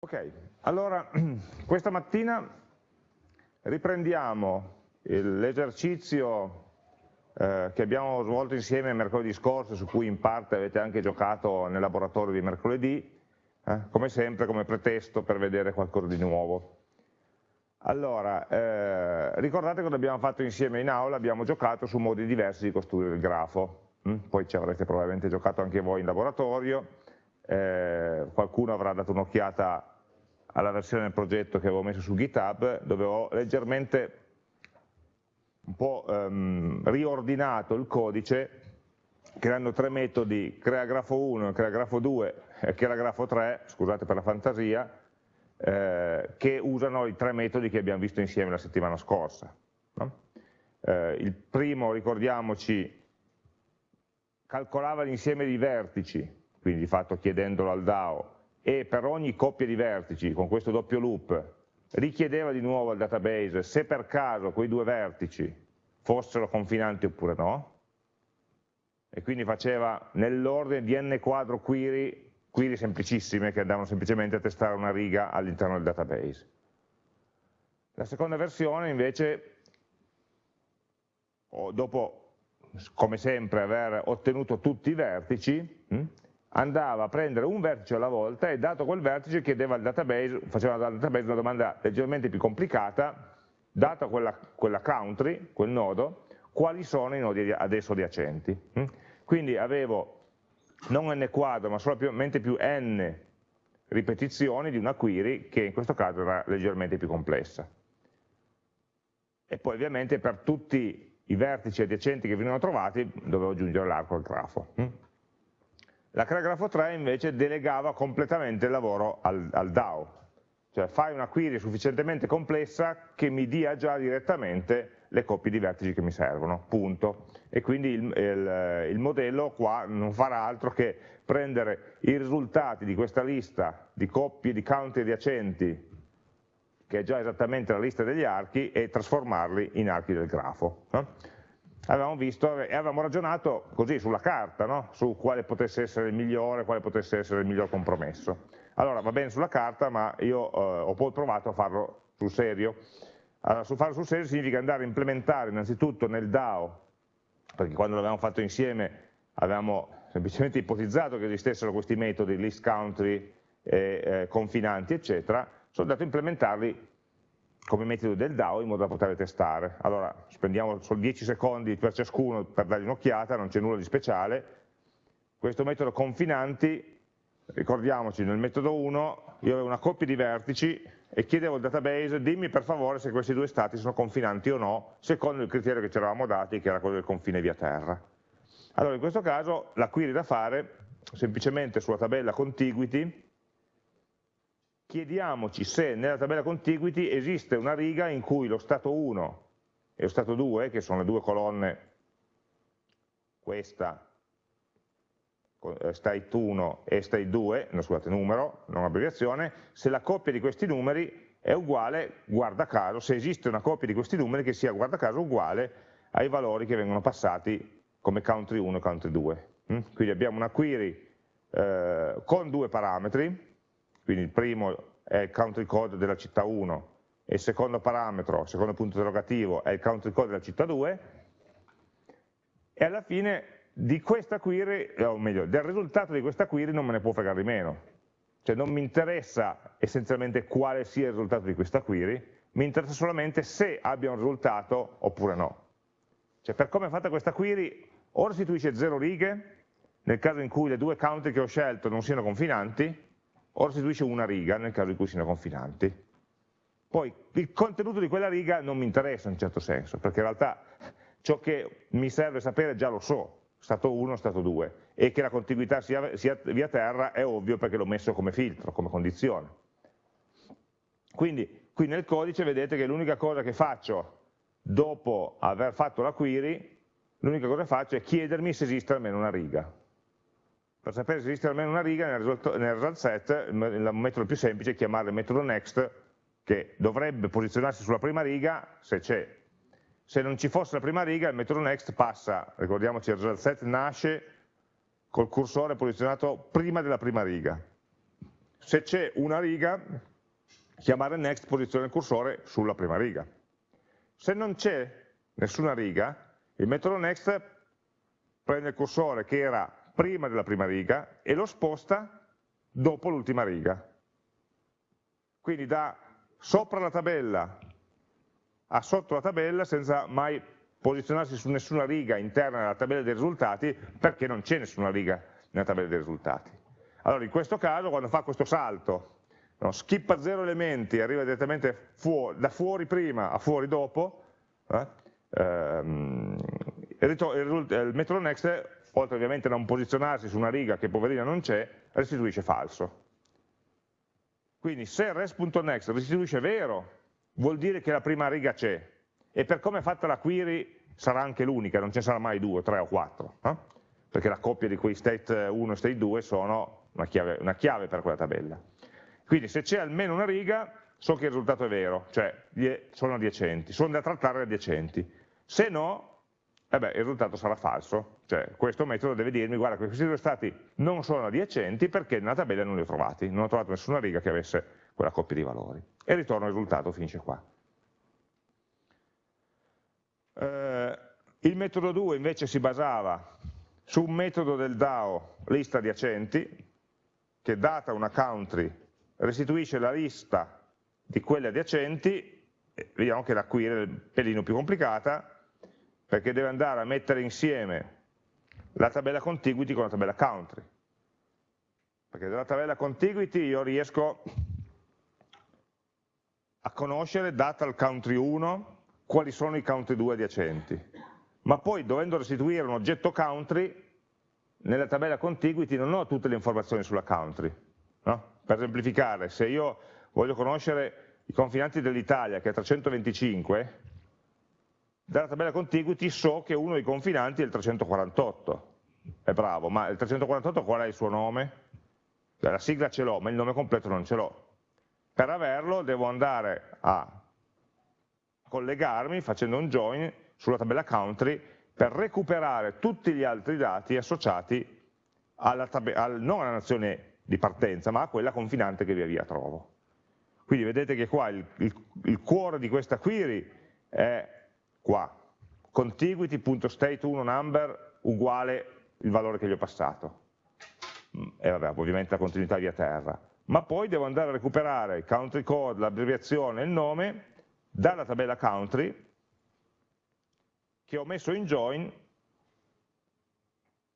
Ok, allora questa mattina riprendiamo l'esercizio eh, che abbiamo svolto insieme mercoledì scorso, su cui in parte avete anche giocato nel laboratorio di mercoledì, eh, come sempre come pretesto per vedere qualcosa di nuovo. Allora, eh, ricordate cosa abbiamo fatto insieme in aula? Abbiamo giocato su modi diversi di costruire il grafo, hm? poi ci avrete probabilmente giocato anche voi in laboratorio, eh, qualcuno avrà dato un'occhiata alla versione del progetto che avevo messo su GitHub, dove ho leggermente un po' ehm, riordinato il codice creando tre metodi, crea grafo 1, crea grafo 2 e crea grafo 3, scusate per la fantasia, eh, che usano i tre metodi che abbiamo visto insieme la settimana scorsa. No? Eh, il primo, ricordiamoci, calcolava l'insieme di vertici, quindi di fatto chiedendolo al DAO, e per ogni coppia di vertici, con questo doppio loop, richiedeva di nuovo al database se per caso quei due vertici fossero confinanti oppure no, e quindi faceva nell'ordine di n quadro query, query semplicissime che andavano semplicemente a testare una riga all'interno del database. La seconda versione invece, dopo come sempre aver ottenuto tutti i vertici, hm, andava a prendere un vertice alla volta e dato quel vertice chiedeva al database, faceva al database una domanda leggermente più complicata, data quella, quella country, quel nodo, quali sono i nodi adesso adiacenti. Mm? Quindi avevo non n quadro, ma solamente più n ripetizioni di una query che in questo caso era leggermente più complessa. E poi ovviamente per tutti i vertici adiacenti che venivano trovati dovevo aggiungere l'arco al grafo. La grafo 3 invece delegava completamente il lavoro al, al DAO, cioè fai una query sufficientemente complessa che mi dia già direttamente le coppie di vertici che mi servono, punto. E quindi il, il, il, modello qua non farà altro che prendere i risultati di questa lista di coppie di count adiacenti, che è già esattamente la lista degli archi, e trasformarli in archi del grafo. No? Avevamo visto e avevamo ragionato così sulla carta, no? su quale potesse essere il migliore, quale potesse essere il miglior compromesso. Allora va bene sulla carta, ma io eh, ho poi provato a farlo sul serio. Allora, su farlo sul serio significa andare a implementare innanzitutto nel DAO, perché quando l'avevamo fatto insieme avevamo semplicemente ipotizzato che esistessero questi metodi, list country, eh, eh, confinanti, eccetera, sono andato a implementarli come metodo del DAO in modo da poter testare. Allora spendiamo solo 10 secondi per ciascuno per dargli un'occhiata, non c'è nulla di speciale. Questo metodo confinanti, ricordiamoci, nel metodo 1 io avevo una coppia di vertici e chiedevo al database dimmi per favore se questi due stati sono confinanti o no, secondo il criterio che ci eravamo dati, che era quello del confine via terra. Allora in questo caso la query da fare semplicemente sulla tabella contiguity chiediamoci se nella tabella contiguity esiste una riga in cui lo stato 1 e lo stato 2, che sono le due colonne, questa, eh, state 1 e state 2, no, scusate, numero, non abbreviazione, se la coppia di questi numeri è uguale, guarda caso, se esiste una coppia di questi numeri che sia, guarda caso, uguale ai valori che vengono passati come country 1 e country 2. Mm? Quindi abbiamo una query eh, con due parametri, quindi il primo è il country code della città 1 e il secondo parametro, il secondo punto interrogativo è il country code della città 2 e alla fine di questa query, o meglio, del risultato di questa query non me ne può fregare di meno, cioè non mi interessa essenzialmente quale sia il risultato di questa query, mi interessa solamente se abbia un risultato oppure no. Cioè per come è fatta questa query, o restituisce 0 righe, nel caso in cui le due country che ho scelto non siano confinanti, o restituisce una riga nel caso in cui siano confinanti. Poi il contenuto di quella riga non mi interessa in un certo senso, perché in realtà ciò che mi serve sapere già lo so, stato 1, stato 2, e che la contiguità sia, sia via terra è ovvio perché l'ho messo come filtro, come condizione. Quindi qui nel codice vedete che l'unica cosa che faccio dopo aver fatto la query, l'unica cosa che faccio è chiedermi se esiste almeno una riga. Per sapere se esiste almeno una riga nel result, nel result set, il metodo più semplice è chiamare il metodo next, che dovrebbe posizionarsi sulla prima riga se c'è. Se non ci fosse la prima riga, il metodo next passa, ricordiamoci, il result set nasce col cursore posizionato prima della prima riga. se c'è una riga, chiamare next posizione il cursore sulla prima riga. Se non c'è nessuna riga, il metodo next prende il cursore che era prima della prima riga e lo sposta dopo l'ultima riga. Quindi da sopra la tabella a sotto la tabella senza mai posizionarsi su nessuna riga interna della tabella dei risultati perché non c'è nessuna riga nella tabella dei risultati. Allora in questo caso quando fa questo salto, no, skippa zero elementi, arriva direttamente fuori, da fuori prima a fuori dopo, eh, ehm, il, il metodo next, oltre ovviamente a non posizionarsi su una riga che poverina non c'è, restituisce falso. Quindi se res.next restituisce vero, vuol dire che la prima riga c'è, e per come è fatta la query sarà anche l'unica, non ce ne sarà mai due, tre o quattro, eh? perché la coppia di quei state 1 e state 2 sono una chiave, una chiave per quella tabella. Quindi se c'è almeno una riga, so che il risultato è vero, cioè sono adiacenti, sono da trattare adiacenti. Se no, eh il risultato sarà falso, cioè questo metodo deve dirmi guarda questi due stati non sono adiacenti perché nella tabella non li ho trovati, non ho trovato nessuna riga che avesse quella coppia di valori. E ritorno il risultato, finisce qua. Eh, il metodo 2 invece si basava su un metodo del DAO lista adiacenti, che data una country restituisce la lista di quelle adiacenti, vediamo che la query è un pelino più complicata, perché deve andare a mettere insieme la tabella contiguity con la tabella country. Perché dalla tabella contiguity io riesco a conoscere, data il country 1, quali sono i country 2 adiacenti. Ma poi dovendo restituire un oggetto country, nella tabella contiguity non ho tutte le informazioni sulla country. No? Per esemplificare, se io voglio conoscere i confinanti dell'Italia, che è 325, dalla tabella contiguity so che uno dei confinanti è il 348. È bravo, ma il 348 qual è il suo nome? Cioè, la sigla ce l'ho, ma il nome completo non ce l'ho. Per averlo devo andare a collegarmi facendo un join sulla tabella country per recuperare tutti gli altri dati associati alla al, non alla nazione di partenza, ma a quella confinante che via via trovo. Quindi vedete che qua il, il, il cuore di questa query è qua, contiguity.state1number uguale il valore che gli ho passato. Mm, e vabbè, ovviamente la continuità via terra. Ma poi devo andare a recuperare il country code, l'abbreviazione e il nome dalla tabella country che ho messo in join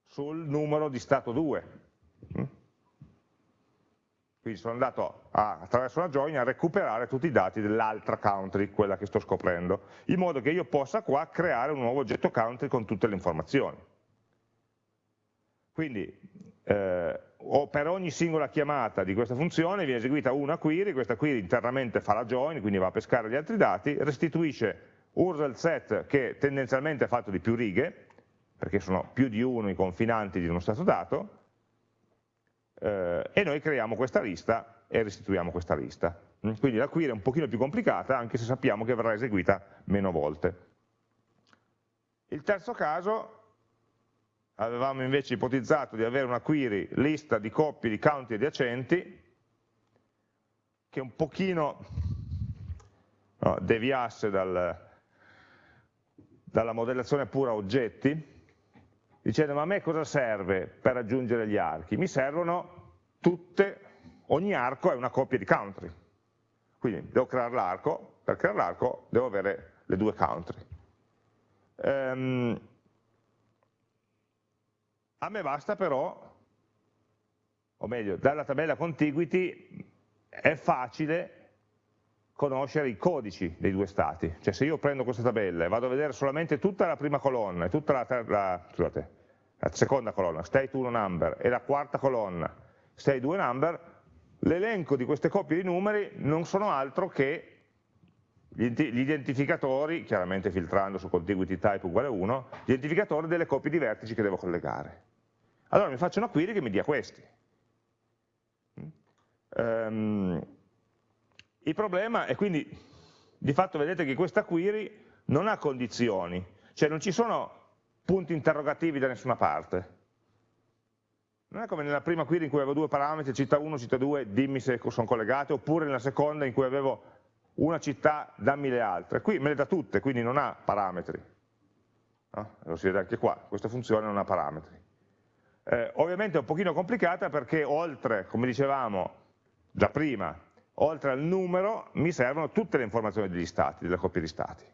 sul numero di stato 2. Quindi sono andato a, attraverso una join a recuperare tutti i dati dell'altra country, quella che sto scoprendo, in modo che io possa qua creare un nuovo oggetto country con tutte le informazioni. Quindi eh, per ogni singola chiamata di questa funzione viene eseguita una query, questa query internamente fa la join, quindi va a pescare gli altri dati, restituisce URL set che tendenzialmente è fatto di più righe, perché sono più di uno i confinanti di uno stato dato, eh, e noi creiamo questa lista e restituiamo questa lista. Mm, quindi la query è un pochino più complicata, anche se sappiamo che verrà eseguita meno volte. Il terzo caso avevamo invece ipotizzato di avere una query lista di coppie di county adiacenti che un pochino no, deviasse dal, dalla modellazione pura oggetti dicendo ma a me cosa serve per aggiungere gli archi? Mi servono tutte, ogni arco è una coppia di country quindi devo creare l'arco, per creare l'arco devo avere le due country um, a me basta però, o meglio, dalla tabella contiguity è facile conoscere i codici dei due stati. Cioè se io prendo questa tabella e vado a vedere solamente tutta la prima colonna e tutta la, la, scusate, la seconda colonna, state 1 number, e la quarta colonna, state 2 number, l'elenco di queste coppie di numeri non sono altro che gli identificatori, chiaramente filtrando su contiguity type uguale 1, gli identificatori delle coppie di vertici che devo collegare. Allora mi faccio una query che mi dia questi. Um, il problema è quindi, di fatto vedete che questa query non ha condizioni, cioè non ci sono punti interrogativi da nessuna parte. Non è come nella prima query in cui avevo due parametri, città 1, città 2, dimmi se sono collegate, oppure nella seconda in cui avevo una città, dammi le altre. Qui me le dà tutte, quindi non ha parametri. No? Lo si vede anche qua, questa funzione non ha parametri. Eh, ovviamente è un pochino complicata perché oltre, come dicevamo già prima, oltre al numero mi servono tutte le informazioni degli stati, delle coppie di stati.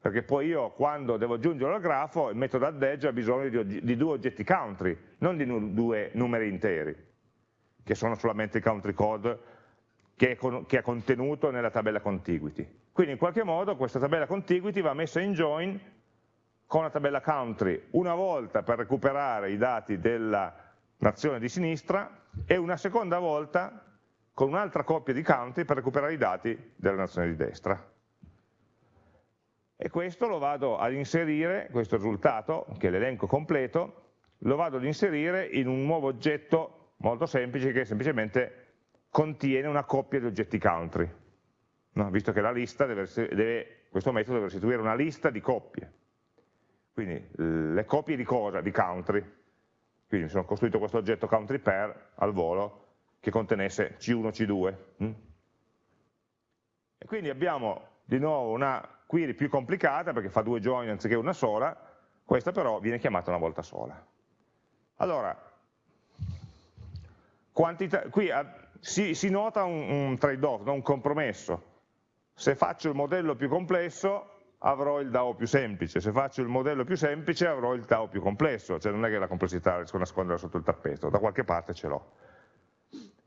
Perché poi io quando devo aggiungere al grafo il metodo add ha bisogno di, di due oggetti country, non di nu due numeri interi, che sono solamente il country code che è, con, che è contenuto nella tabella contiguity. Quindi in qualche modo questa tabella contiguity va messa in join con la tabella country una volta per recuperare i dati della nazione di sinistra e una seconda volta con un'altra coppia di country per recuperare i dati della nazione di destra. E questo lo vado ad inserire, questo risultato, che è l'elenco completo, lo vado ad inserire in un nuovo oggetto molto semplice che semplicemente contiene una coppia di oggetti country, no? visto che la lista deve, deve, questo metodo deve restituire una lista di coppie. Quindi le copie di cosa? Di country. Quindi mi sono costruito questo oggetto country per al volo che contenesse C1, C2. Mm? E quindi abbiamo di nuovo una query più complicata perché fa due join anziché una sola, questa però viene chiamata una volta sola. Allora, quantità, qui eh, si, si, nota un, un trade-off, un compromesso. Se faccio il modello più complesso avrò il DAO più semplice, se faccio il modello più semplice avrò il DAO più complesso, cioè non è che la complessità riesco a nasconderla sotto il tappeto, da qualche parte ce l'ho.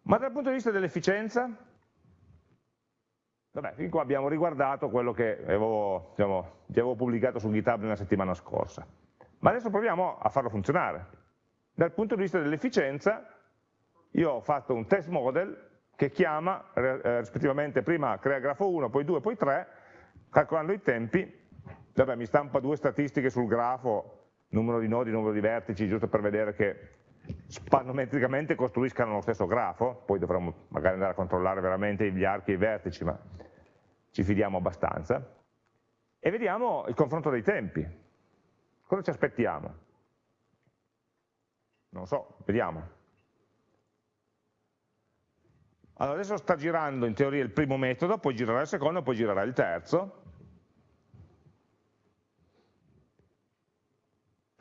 Ma dal punto di vista dell'efficienza, vabbè, fin qua abbiamo riguardato quello che avevo, diciamo, vi avevo pubblicato su GitHub nella settimana scorsa, ma adesso proviamo a farlo funzionare. Dal punto di vista dell'efficienza, io ho fatto un test model che chiama eh, rispettivamente prima crea grafo 1, poi 2, poi 3, calcolando i tempi, vabbè, mi stampa due statistiche sul grafo, numero di nodi, numero di vertici, giusto per vedere che spannometricamente costruiscano lo stesso grafo, poi dovremmo magari andare a controllare veramente gli archi e i vertici, ma ci fidiamo abbastanza, e vediamo il confronto dei tempi. Cosa ci aspettiamo? Non so, vediamo. Allora adesso sta girando in teoria il primo metodo, poi girerà il secondo, poi girerà il terzo,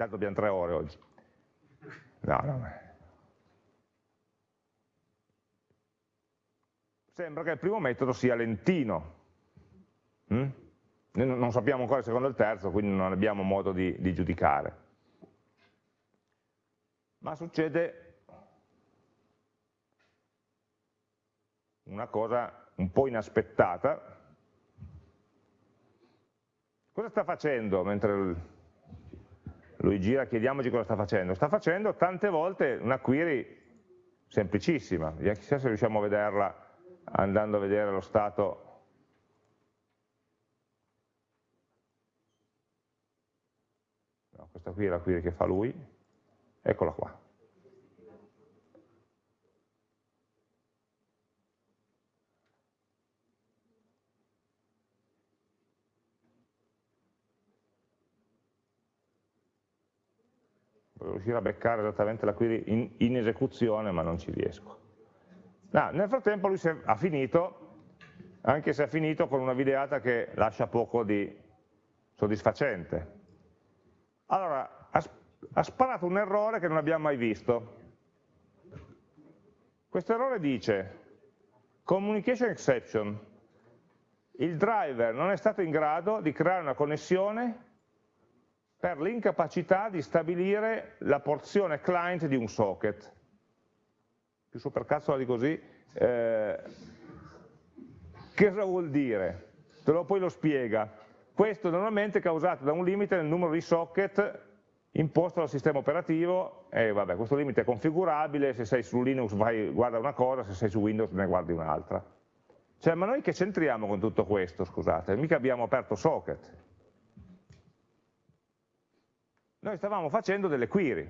Tanto abbiamo tre ore oggi. No, no. Sembra che il primo metodo sia lentino. Mm? Non sappiamo ancora il secondo e il terzo, quindi non abbiamo modo di, di giudicare. Ma succede una cosa un po' inaspettata. Cosa sta facendo mentre lui gira, chiediamoci cosa sta facendo. Sta facendo tante volte una query semplicissima, chissà se riusciamo a vederla andando a vedere lo stato no, questa qui è la query che fa lui, eccola qua. Riuscire a beccare esattamente la query in, in esecuzione, ma non ci riesco. No, nel frattempo lui ha finito, anche se ha finito con una videata che lascia poco di soddisfacente. Allora, ha, ha sparato un errore che non abbiamo mai visto. Questo errore dice, communication exception, il driver non è stato in grado di creare una connessione per l'incapacità di stabilire la porzione client di un socket. Più supercazzola di così, eh, che cosa vuol dire? Te lo, poi lo spiega. Questo normalmente è causato da un limite nel numero di socket imposto dal sistema operativo e vabbè, questo limite è configurabile, se sei su Linux vai, guarda una cosa, se sei su Windows ne guardi un'altra. Cioè, ma noi che c'entriamo con tutto questo, scusate? Mica abbiamo aperto socket. Noi stavamo facendo delle query.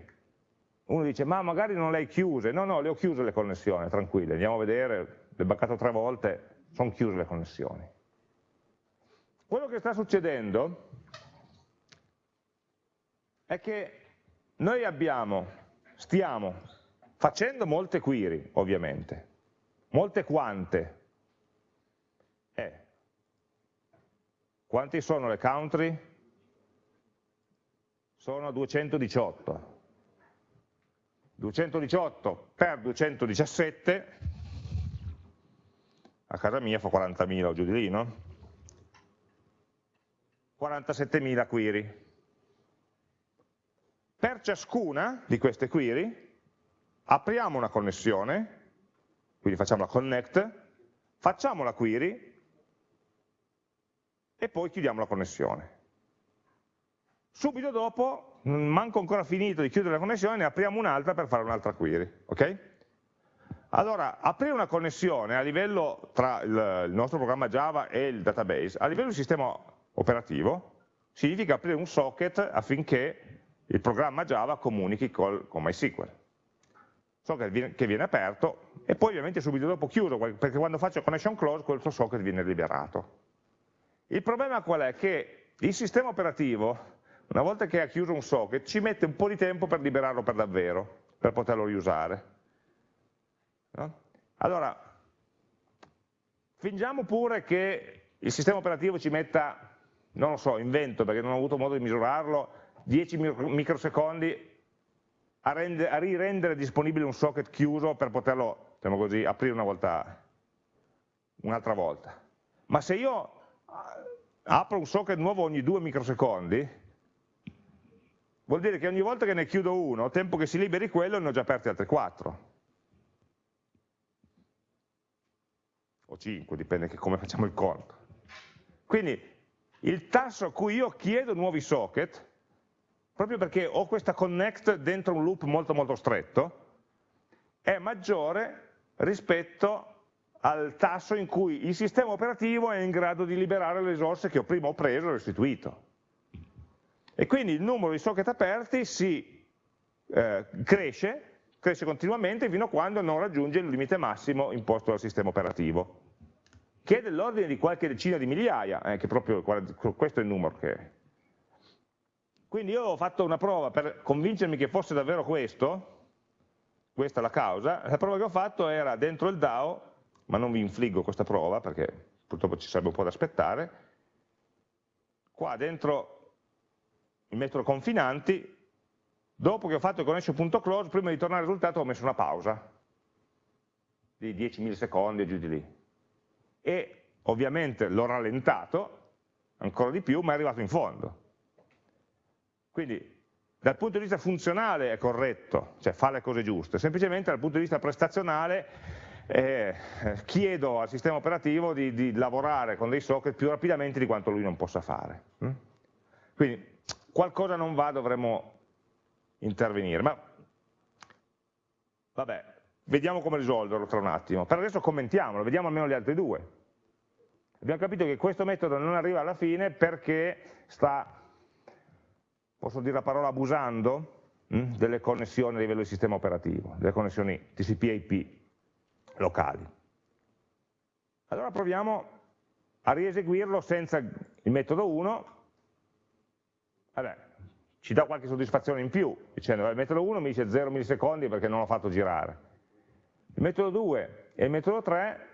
Uno dice, ma magari non le hai chiuse. No, no, le ho chiuse le connessioni, tranquille, andiamo a vedere, le ho baccato tre volte, sono chiuse le connessioni. Quello che sta succedendo è che noi abbiamo, stiamo facendo molte query, ovviamente, molte quante. Eh, quanti sono le country? Sono 218. 218 per 217, a casa mia fa 40.000 o giù di lì, no? 47.000 query. Per ciascuna di queste query apriamo una connessione, quindi facciamo la connect, facciamo la query e poi chiudiamo la connessione. Subito dopo, manco ancora finito di chiudere la connessione, ne apriamo un'altra per fare un'altra query. Okay? Allora, aprire una connessione a livello tra il, nostro programma Java e il database, a livello di sistema operativo, significa aprire un socket affinché il programma Java comunichi col, con MySQL socket che viene aperto e poi ovviamente subito dopo chiuso, perché quando faccio connection close quel socket viene liberato. Il problema qual è? Che il sistema operativo, una volta che ha chiuso un socket, ci mette un po' di tempo per liberarlo per davvero, per poterlo riusare. No? Allora, fingiamo pure che il sistema operativo ci metta, non lo so, invento perché non ho avuto modo di misurarlo, 10 microsecondi a, rende, a rirendere disponibile un socket chiuso per poterlo, diciamo così, aprire una volta, un'altra volta. Ma se io eh, apro un socket nuovo ogni due microsecondi, vuol dire che ogni volta che ne chiudo uno, tempo che si liberi quello, ne ho già aperti altri quattro. O cinque, dipende che come facciamo il conto. Quindi il tasso a cui io chiedo nuovi socket proprio perché ho questa connect dentro un loop molto molto stretto, è maggiore rispetto al tasso in cui il sistema operativo è in grado di liberare le risorse che prima ho preso e restituito. E quindi il numero di socket aperti si eh, cresce, cresce continuamente fino a quando non raggiunge il limite massimo imposto dal sistema operativo, che è dell'ordine di qualche decina di migliaia, eh, che proprio questo è il numero che è. Quindi io ho fatto una prova per convincermi che fosse davvero questo, questa è la causa, la prova che ho fatto era dentro il DAO, ma non vi infliggo questa prova perché purtroppo ci sarebbe un po' da aspettare, qua dentro il metodo confinanti, dopo che ho fatto il connection.close, prima di tornare al risultato ho messo una pausa di 10 millisecondi e giù di lì. E ovviamente l'ho rallentato ancora di più, ma è arrivato in fondo. Quindi dal punto di vista funzionale è corretto, cioè fa le cose giuste, semplicemente dal punto di vista prestazionale eh, chiedo al sistema operativo di, di, lavorare con dei socket più rapidamente di quanto lui non possa fare. Mm? Quindi qualcosa non va, dovremmo intervenire, ma vabbè, vediamo come risolverlo tra un attimo. Per adesso commentiamolo, vediamo almeno gli altri due. Abbiamo capito che questo metodo non arriva alla fine perché sta posso dire la parola abusando, hm, delle connessioni a livello di sistema operativo, delle connessioni TCP-IP locali. Allora proviamo a rieseguirlo senza il metodo 1, Vabbè, ci dà qualche soddisfazione in più, dicendo il metodo 1 mi dice 0 millisecondi perché non l'ho fatto girare. Il metodo 2 e il metodo 3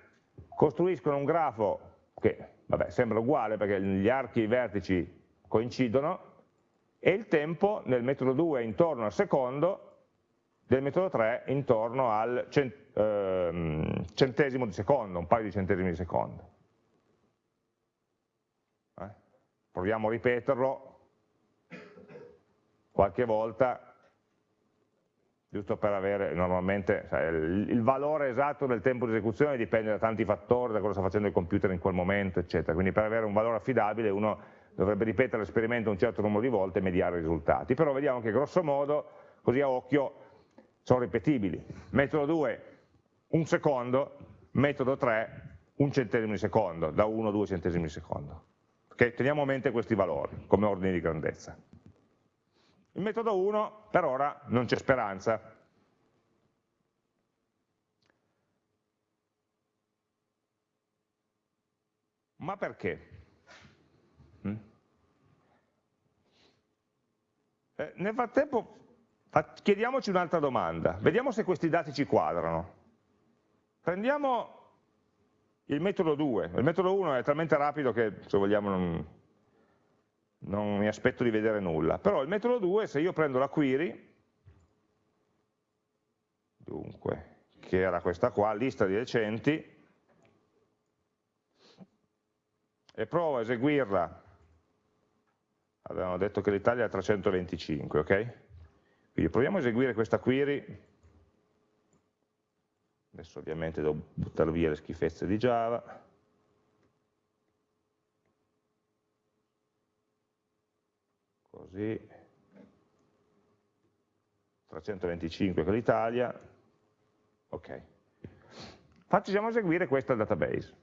costruiscono un grafo che vabbè, sembra uguale perché gli archi e i vertici coincidono, e il tempo nel metodo 2 intorno al secondo, del metodo 3 intorno al ehm, centesimo di secondo, un paio di centesimi di secondo. Eh? Proviamo a ripeterlo qualche volta, giusto per avere normalmente sai, il, il, valore esatto del tempo di esecuzione dipende da tanti fattori, da cosa sta facendo il computer in quel momento, eccetera. Quindi per avere un valore affidabile uno dovrebbe ripetere l'esperimento un certo numero di volte e mediare i risultati, però vediamo che grosso modo, così a occhio, sono ripetibili. Metodo 2, un secondo, metodo 3, un centesimo di secondo, da 1 a 2 centesimi di secondo. Okay? Teniamo a mente questi valori come ordine di grandezza. Il metodo 1 per ora non c'è speranza. Ma perché? Mm? Eh, nel frattempo chiediamoci un'altra domanda, vediamo se questi dati ci quadrano. Prendiamo il metodo 2, il metodo 1 è talmente rapido che se vogliamo non, non mi aspetto di vedere nulla, però il metodo 2 se io prendo la query, dunque, che era questa qua, lista di recenti, e provo a eseguirla, avevamo detto che l'Italia è 325, ok? Quindi proviamo a eseguire questa query, adesso ovviamente devo buttare via le schifezze di Java, così, 325 che l'Italia, ok. Facciamo eseguire questo database.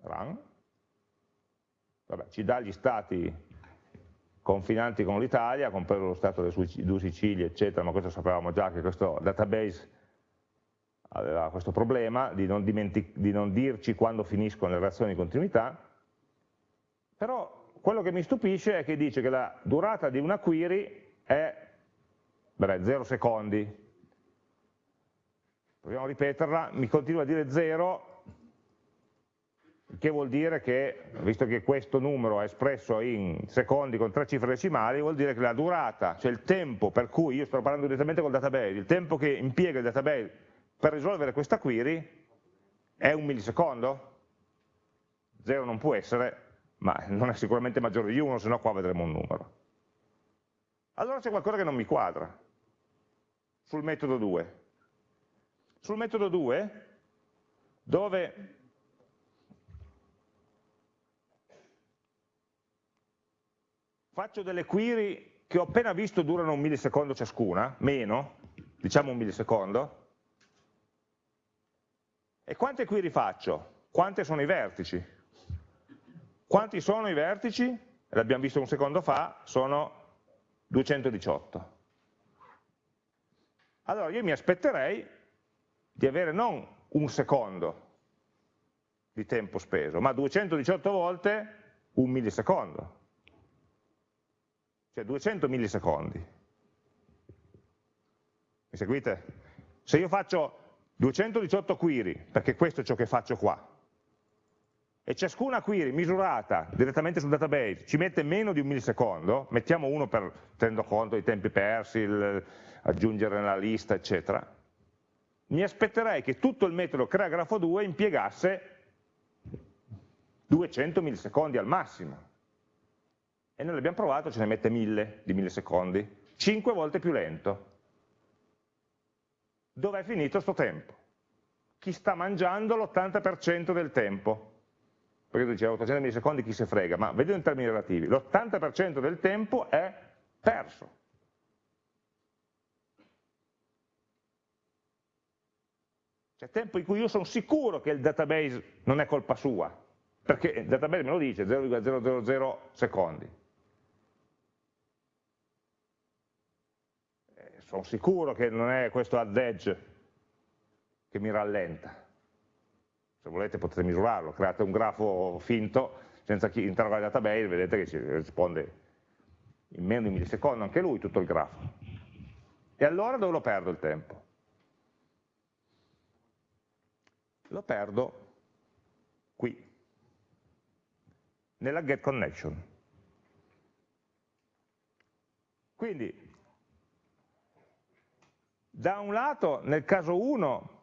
Run. Vabbè, ci dà gli stati confinanti con l'Italia, compreso lo stato delle due Sicilie, eccetera, ma questo sapevamo già che questo database aveva questo problema di non, di non dirci quando finiscono le relazioni di continuità, però quello che mi stupisce è che dice che la durata di una query è 0 secondi. Proviamo a ripeterla, mi continua a dire 0, che vuol dire che, visto che questo numero è espresso in secondi con tre cifre decimali, vuol dire che la durata, cioè il tempo per cui, io sto parlando direttamente col database, il tempo che impiega il database per risolvere questa query è un millisecondo? Zero non può essere, ma non è sicuramente maggiore di 1, se no qua vedremo un numero. Allora c'è qualcosa che non mi quadra sul metodo 2. Sul metodo 2, dove faccio delle query che ho appena visto durano un millisecondo ciascuna, meno, diciamo un millisecondo, e quante query faccio? Quante sono i vertici? Quanti sono i vertici? L'abbiamo visto un secondo fa, sono 218. Allora io mi aspetterei di avere non un secondo di tempo speso, ma 218 volte un millisecondo, cioè 200 millisecondi. Mi seguite? Se io faccio 218 query, perché questo è ciò che faccio qua, e ciascuna query misurata direttamente sul database ci mette meno di un millisecondo, mettiamo uno per tenendo conto dei tempi persi, il, aggiungere nella lista, eccetera, mi aspetterei che tutto il metodo crea grafo 2 impiegasse 200 millisecondi al massimo. E noi l'abbiamo provato, ce ne mette 1000 di millisecondi, 5 volte più lento. Dov'è finito questo tempo? Chi sta mangiando l'80% del tempo? Perché tu dicevi 800 millisecondi chi se frega, ma vedendo in termini relativi, l'80% del tempo è perso. C'è tempo in cui io sono sicuro che il database non è colpa sua, perché il database me lo dice, 0,000 secondi. Eh, sono sicuro che non è questo add edge che mi rallenta se volete potete misurarlo, create un grafo finto senza interrogare il database, vedete che ci risponde in meno di un millisecondo anche lui tutto il grafo. E allora dove lo perdo il tempo? Lo perdo qui, nella get connection. Quindi, da un lato, nel caso 1,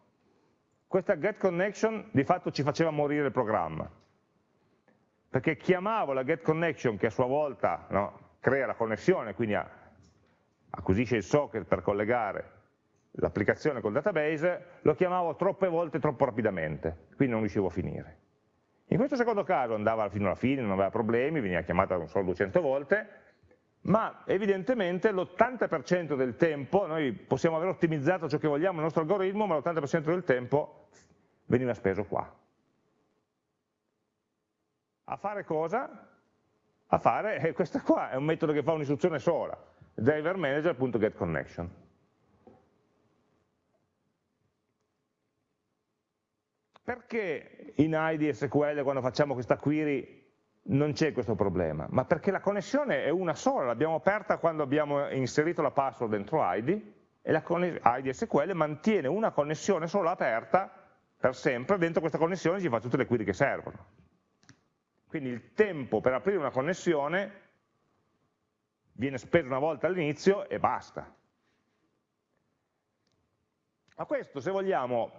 questa get connection di fatto ci faceva morire il programma, perché chiamavo la get connection che a sua volta no, crea la connessione, quindi acquisisce il socket per collegare l'applicazione col database, lo chiamavo troppe volte troppo rapidamente, quindi non riuscivo a finire. In questo secondo caso andava fino alla fine, non aveva problemi, veniva chiamata non solo 200 volte, ma evidentemente l'80% del tempo, noi possiamo aver ottimizzato ciò che vogliamo nel nostro algoritmo, ma l'80% del tempo veniva speso qua. A fare cosa? A fare, eh, questo qua è un metodo che fa un'istruzione sola, driver manager.getConnection. Perché in ID SQL quando facciamo questa query non c'è questo problema? Ma perché la connessione è una sola, l'abbiamo aperta quando abbiamo inserito la password dentro ID e la ID SQL mantiene una connessione sola aperta per sempre, dentro questa connessione ci fa tutte le query che servono. Quindi il tempo per aprire una connessione viene speso una volta all'inizio e basta. Ma questo, se vogliamo,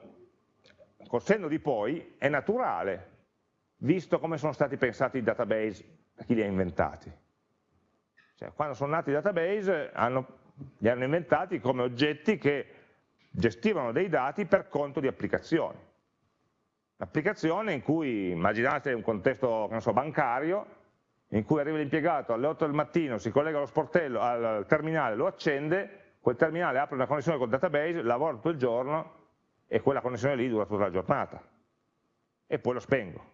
col senno di poi, è naturale, visto come sono stati pensati i database da chi li ha inventati. Cioè, quando sono nati i database hanno, li hanno inventati come oggetti che gestivano dei dati per conto di applicazioni. Un'applicazione in cui, immaginate un contesto so, bancario, in cui arriva l'impiegato alle 8 del mattino, si collega allo sportello, al terminale, lo accende, quel terminale apre una connessione col database, lavora tutto il giorno e quella connessione lì dura tutta la giornata. E poi lo spengo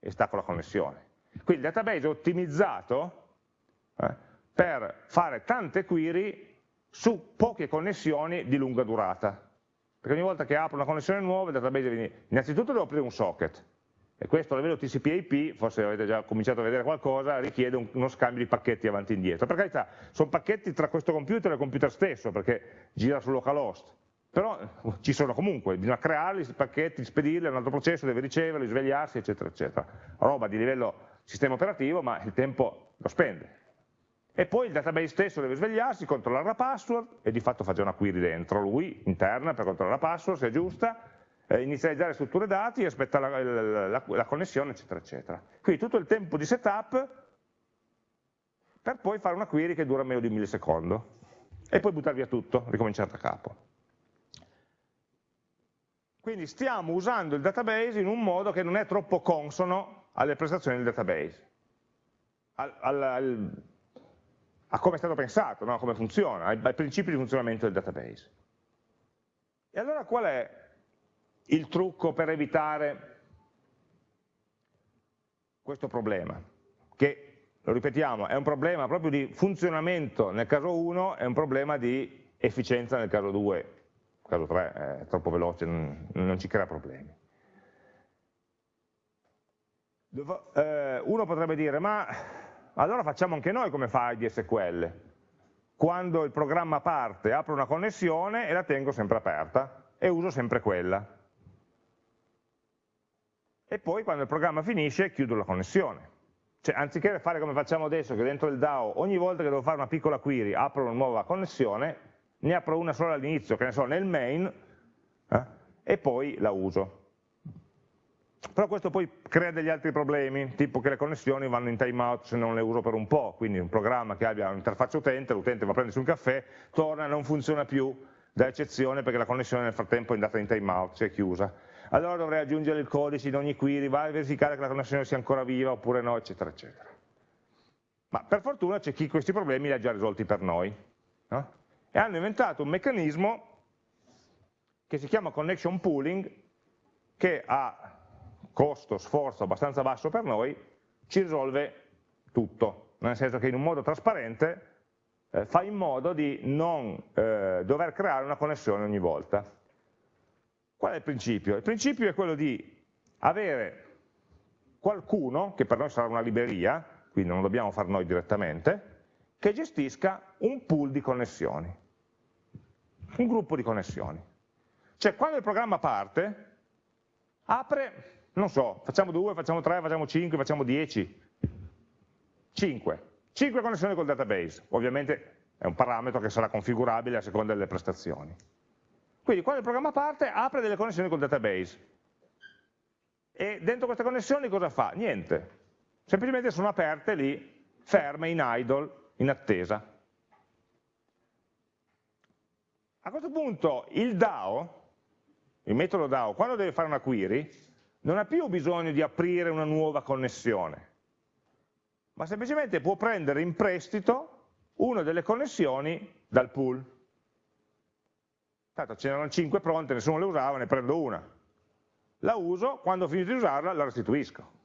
e stacco la connessione. Quindi il database è ottimizzato eh, per fare tante query su poche connessioni di lunga durata. Perché ogni volta che apro una connessione nuova il database viene... Innanzitutto devo aprire un socket, e questo a livello TCP/IP, forse avete già cominciato a vedere qualcosa, richiede un, uno scambio di pacchetti avanti e indietro. Per carità, sono pacchetti tra questo computer e il computer stesso, perché gira su localhost, però ci sono comunque, bisogna crearli, pacchetti, spedirli, un altro processo, deve riceverli, svegliarsi, eccetera, eccetera. Roba di livello sistema operativo, ma il tempo lo spende. E poi il database stesso deve svegliarsi, controllare la password, e di fatto fa già una query dentro lui, interna, per controllare la password, se è giusta, eh, inizializzare strutture dati, aspettare la, la, la, la, connessione, eccetera, eccetera. Quindi tutto il tempo di setup per poi fare una query che dura meno di un millisecondo e poi buttare via tutto, ricominciare da capo. Quindi stiamo usando il database in un modo che non è troppo consono alle prestazioni del database, al, al, al, a come è stato pensato, no? a come funziona, ai, ai principi di funzionamento del database. E allora qual è il trucco per evitare questo problema, che, lo ripetiamo, è un problema proprio di funzionamento nel caso 1 e un problema di efficienza nel caso 2, nel caso 3 è troppo veloce, non, non ci crea problemi. Eh, uno potrebbe dire, ma allora facciamo anche noi come fa IDSQL, quando il programma parte apro una connessione e la tengo sempre aperta e uso sempre quella e poi quando il programma finisce chiudo la connessione. Cioè, anziché fare come facciamo adesso, che dentro il DAO ogni volta che devo fare una piccola query apro una nuova connessione, ne apro una sola all'inizio, che ne so, nel main, eh, e poi la uso. Però questo poi crea degli altri problemi, tipo che le connessioni vanno in timeout se non le uso per un po', quindi un programma che abbia un'interfaccia utente, l'utente va a prendersi un caffè, torna, non funziona più, da eccezione perché la connessione nel frattempo è andata in timeout, si è chiusa allora dovrei aggiungere il codice in ogni query, vai a verificare che la connessione sia ancora viva oppure no, eccetera, eccetera. Ma per fortuna c'è chi questi problemi li ha già risolti per noi. No? E hanno inventato un meccanismo che si chiama connection pooling, che a costo, sforzo abbastanza basso per noi, ci risolve tutto, nel senso che in un modo trasparente eh, fa in modo di non eh, dover creare una connessione ogni volta. Qual è il principio? Il principio è quello di avere qualcuno, che per noi sarà una libreria, quindi non lo dobbiamo fare noi direttamente, che gestisca un pool di connessioni, un gruppo di connessioni. Cioè quando il programma parte, apre, non so, facciamo due, facciamo tre, facciamo cinque, facciamo dieci, cinque, cinque connessioni col database, ovviamente è un parametro che sarà configurabile a seconda delle prestazioni. Quindi quando il programma parte apre delle connessioni col database. E dentro queste connessioni cosa fa? Niente. Semplicemente sono aperte lì, ferme, in idle, in attesa. A questo punto il DAO, il metodo DAO, quando deve fare una query, non ha più bisogno di aprire una nuova connessione, ma semplicemente può prendere in prestito una delle connessioni dal pool. Tanto c'erano 5 pronte, nessuno le usava, ne prendo una. La uso, quando ho finito di usarla la restituisco.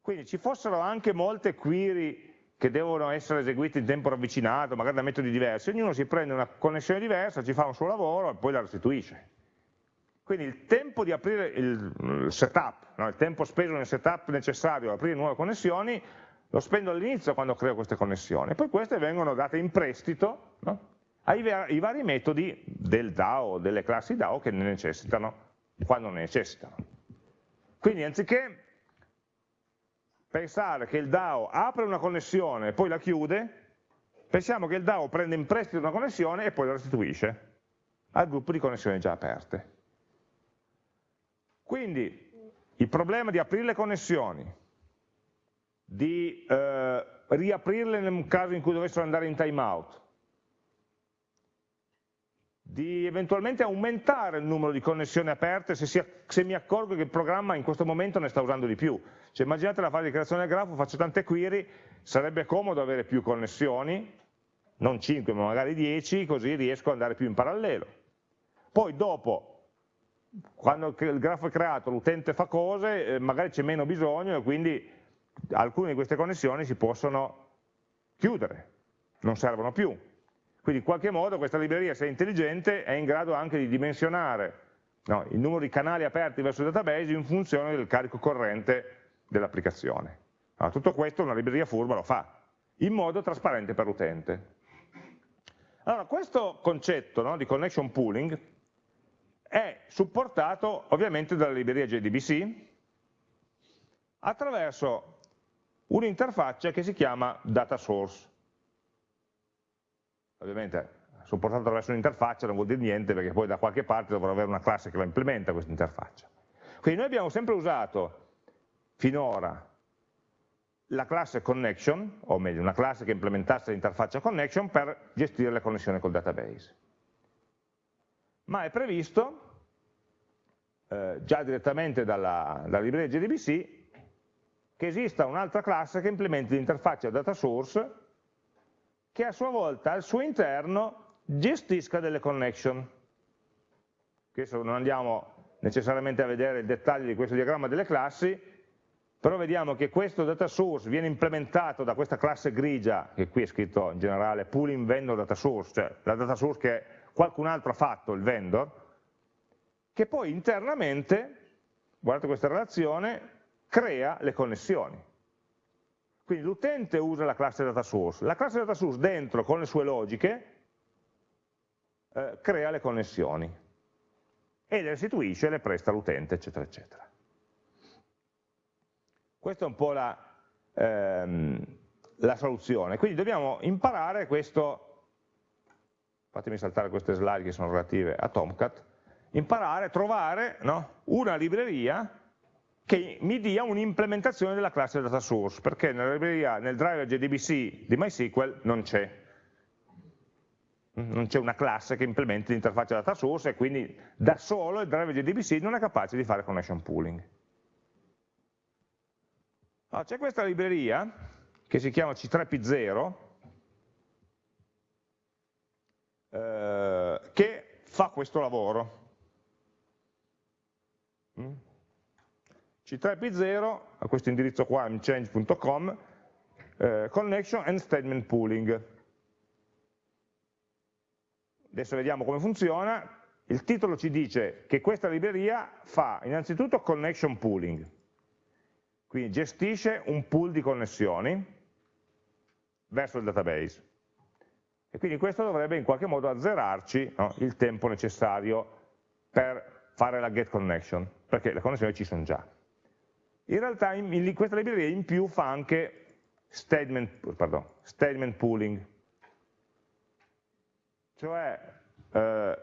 Quindi ci fossero anche molte query che devono essere eseguite in tempo ravvicinato, magari da metodi diversi, ognuno si prende una connessione diversa, ci fa un suo lavoro e poi la restituisce. Quindi il tempo di aprire il setup, no? il tempo speso nel setup necessario ad aprire nuove connessioni, lo spendo all'inizio quando creo queste connessioni, poi queste vengono date in prestito no? ai, ai, vari metodi del DAO, delle classi DAO che ne necessitano, quando ne necessitano. Quindi anziché pensare che il DAO apre una connessione e poi la chiude, pensiamo che il DAO prende in prestito una connessione e poi la restituisce al gruppo di connessioni già aperte. Quindi il problema di aprire le connessioni, di eh, riaprirle nel caso in cui dovessero andare in timeout, di eventualmente aumentare il numero di connessioni aperte se, si, se, mi accorgo che il programma in questo momento ne sta usando di più. Cioè, immaginate la fase di creazione del grafo, faccio tante query, sarebbe comodo avere più connessioni, non 5 ma magari 10, così riesco ad andare più in parallelo. Poi dopo quando il grafo è creato l'utente fa cose, eh, magari c'è meno bisogno e quindi alcune di queste connessioni si possono chiudere, non servono più. Quindi in qualche modo questa libreria, se è intelligente, è in grado anche di dimensionare no, il numero di canali aperti verso il database in funzione del carico corrente dell'applicazione. Allora, tutto questo una libreria furba lo fa, in modo trasparente per l'utente. Allora, questo concetto no, di connection pooling è supportato ovviamente dalla libreria JDBC attraverso un'interfaccia che si chiama data source. Ovviamente supportato attraverso un'interfaccia non vuol dire niente perché poi da qualche parte dovrò avere una classe che la implementa questa interfaccia. Quindi noi abbiamo sempre usato finora la classe connection, o meglio una classe che implementasse l'interfaccia connection per gestire le connessioni col database ma è previsto eh, già direttamente dalla, dalla libreria JDBC che esista un'altra classe che implementi l'interfaccia data source che a sua volta al suo interno gestisca delle connection. Adesso non andiamo necessariamente a vedere il dettaglio di questo diagramma delle classi, però vediamo che questo data source viene implementato da questa classe grigia, che qui è scritto in generale pooling vendor data source, cioè la data source che qualcun altro ha fatto, il vendor, che poi internamente, guardate questa relazione, crea le connessioni. Quindi l'utente usa la classe data source, la classe data source dentro con le sue logiche eh, crea le connessioni e le restituisce, le presta all'utente, eccetera, eccetera. Questa è un po' la, ehm, la soluzione. Quindi dobbiamo imparare questo fatemi saltare queste slide che sono relative a Tomcat, imparare, trovare no, una libreria che mi dia un'implementazione della classe data source, perché nella libreria, nel driver JDBC di MySQL non c'è. Non c'è una classe che implementi l'interfaccia data source e quindi da solo il driver JDBC non è capace di fare connection pooling. Allora, c'è questa libreria che si chiama C3P0, eh, che fa questo lavoro. Mm? C3P0 a questo indirizzo qua, mchange.com, eh, connection and statement pooling. Adesso vediamo come funziona. Il titolo ci dice che questa libreria fa innanzitutto connection pooling, quindi gestisce un pool di connessioni verso il database. E quindi questo dovrebbe in qualche modo azzerarci no, il tempo necessario per fare la get connection, perché le connessioni ci sono già. In realtà in, in, questa libreria in più fa anche statement, pardon, statement pooling, cioè, eh,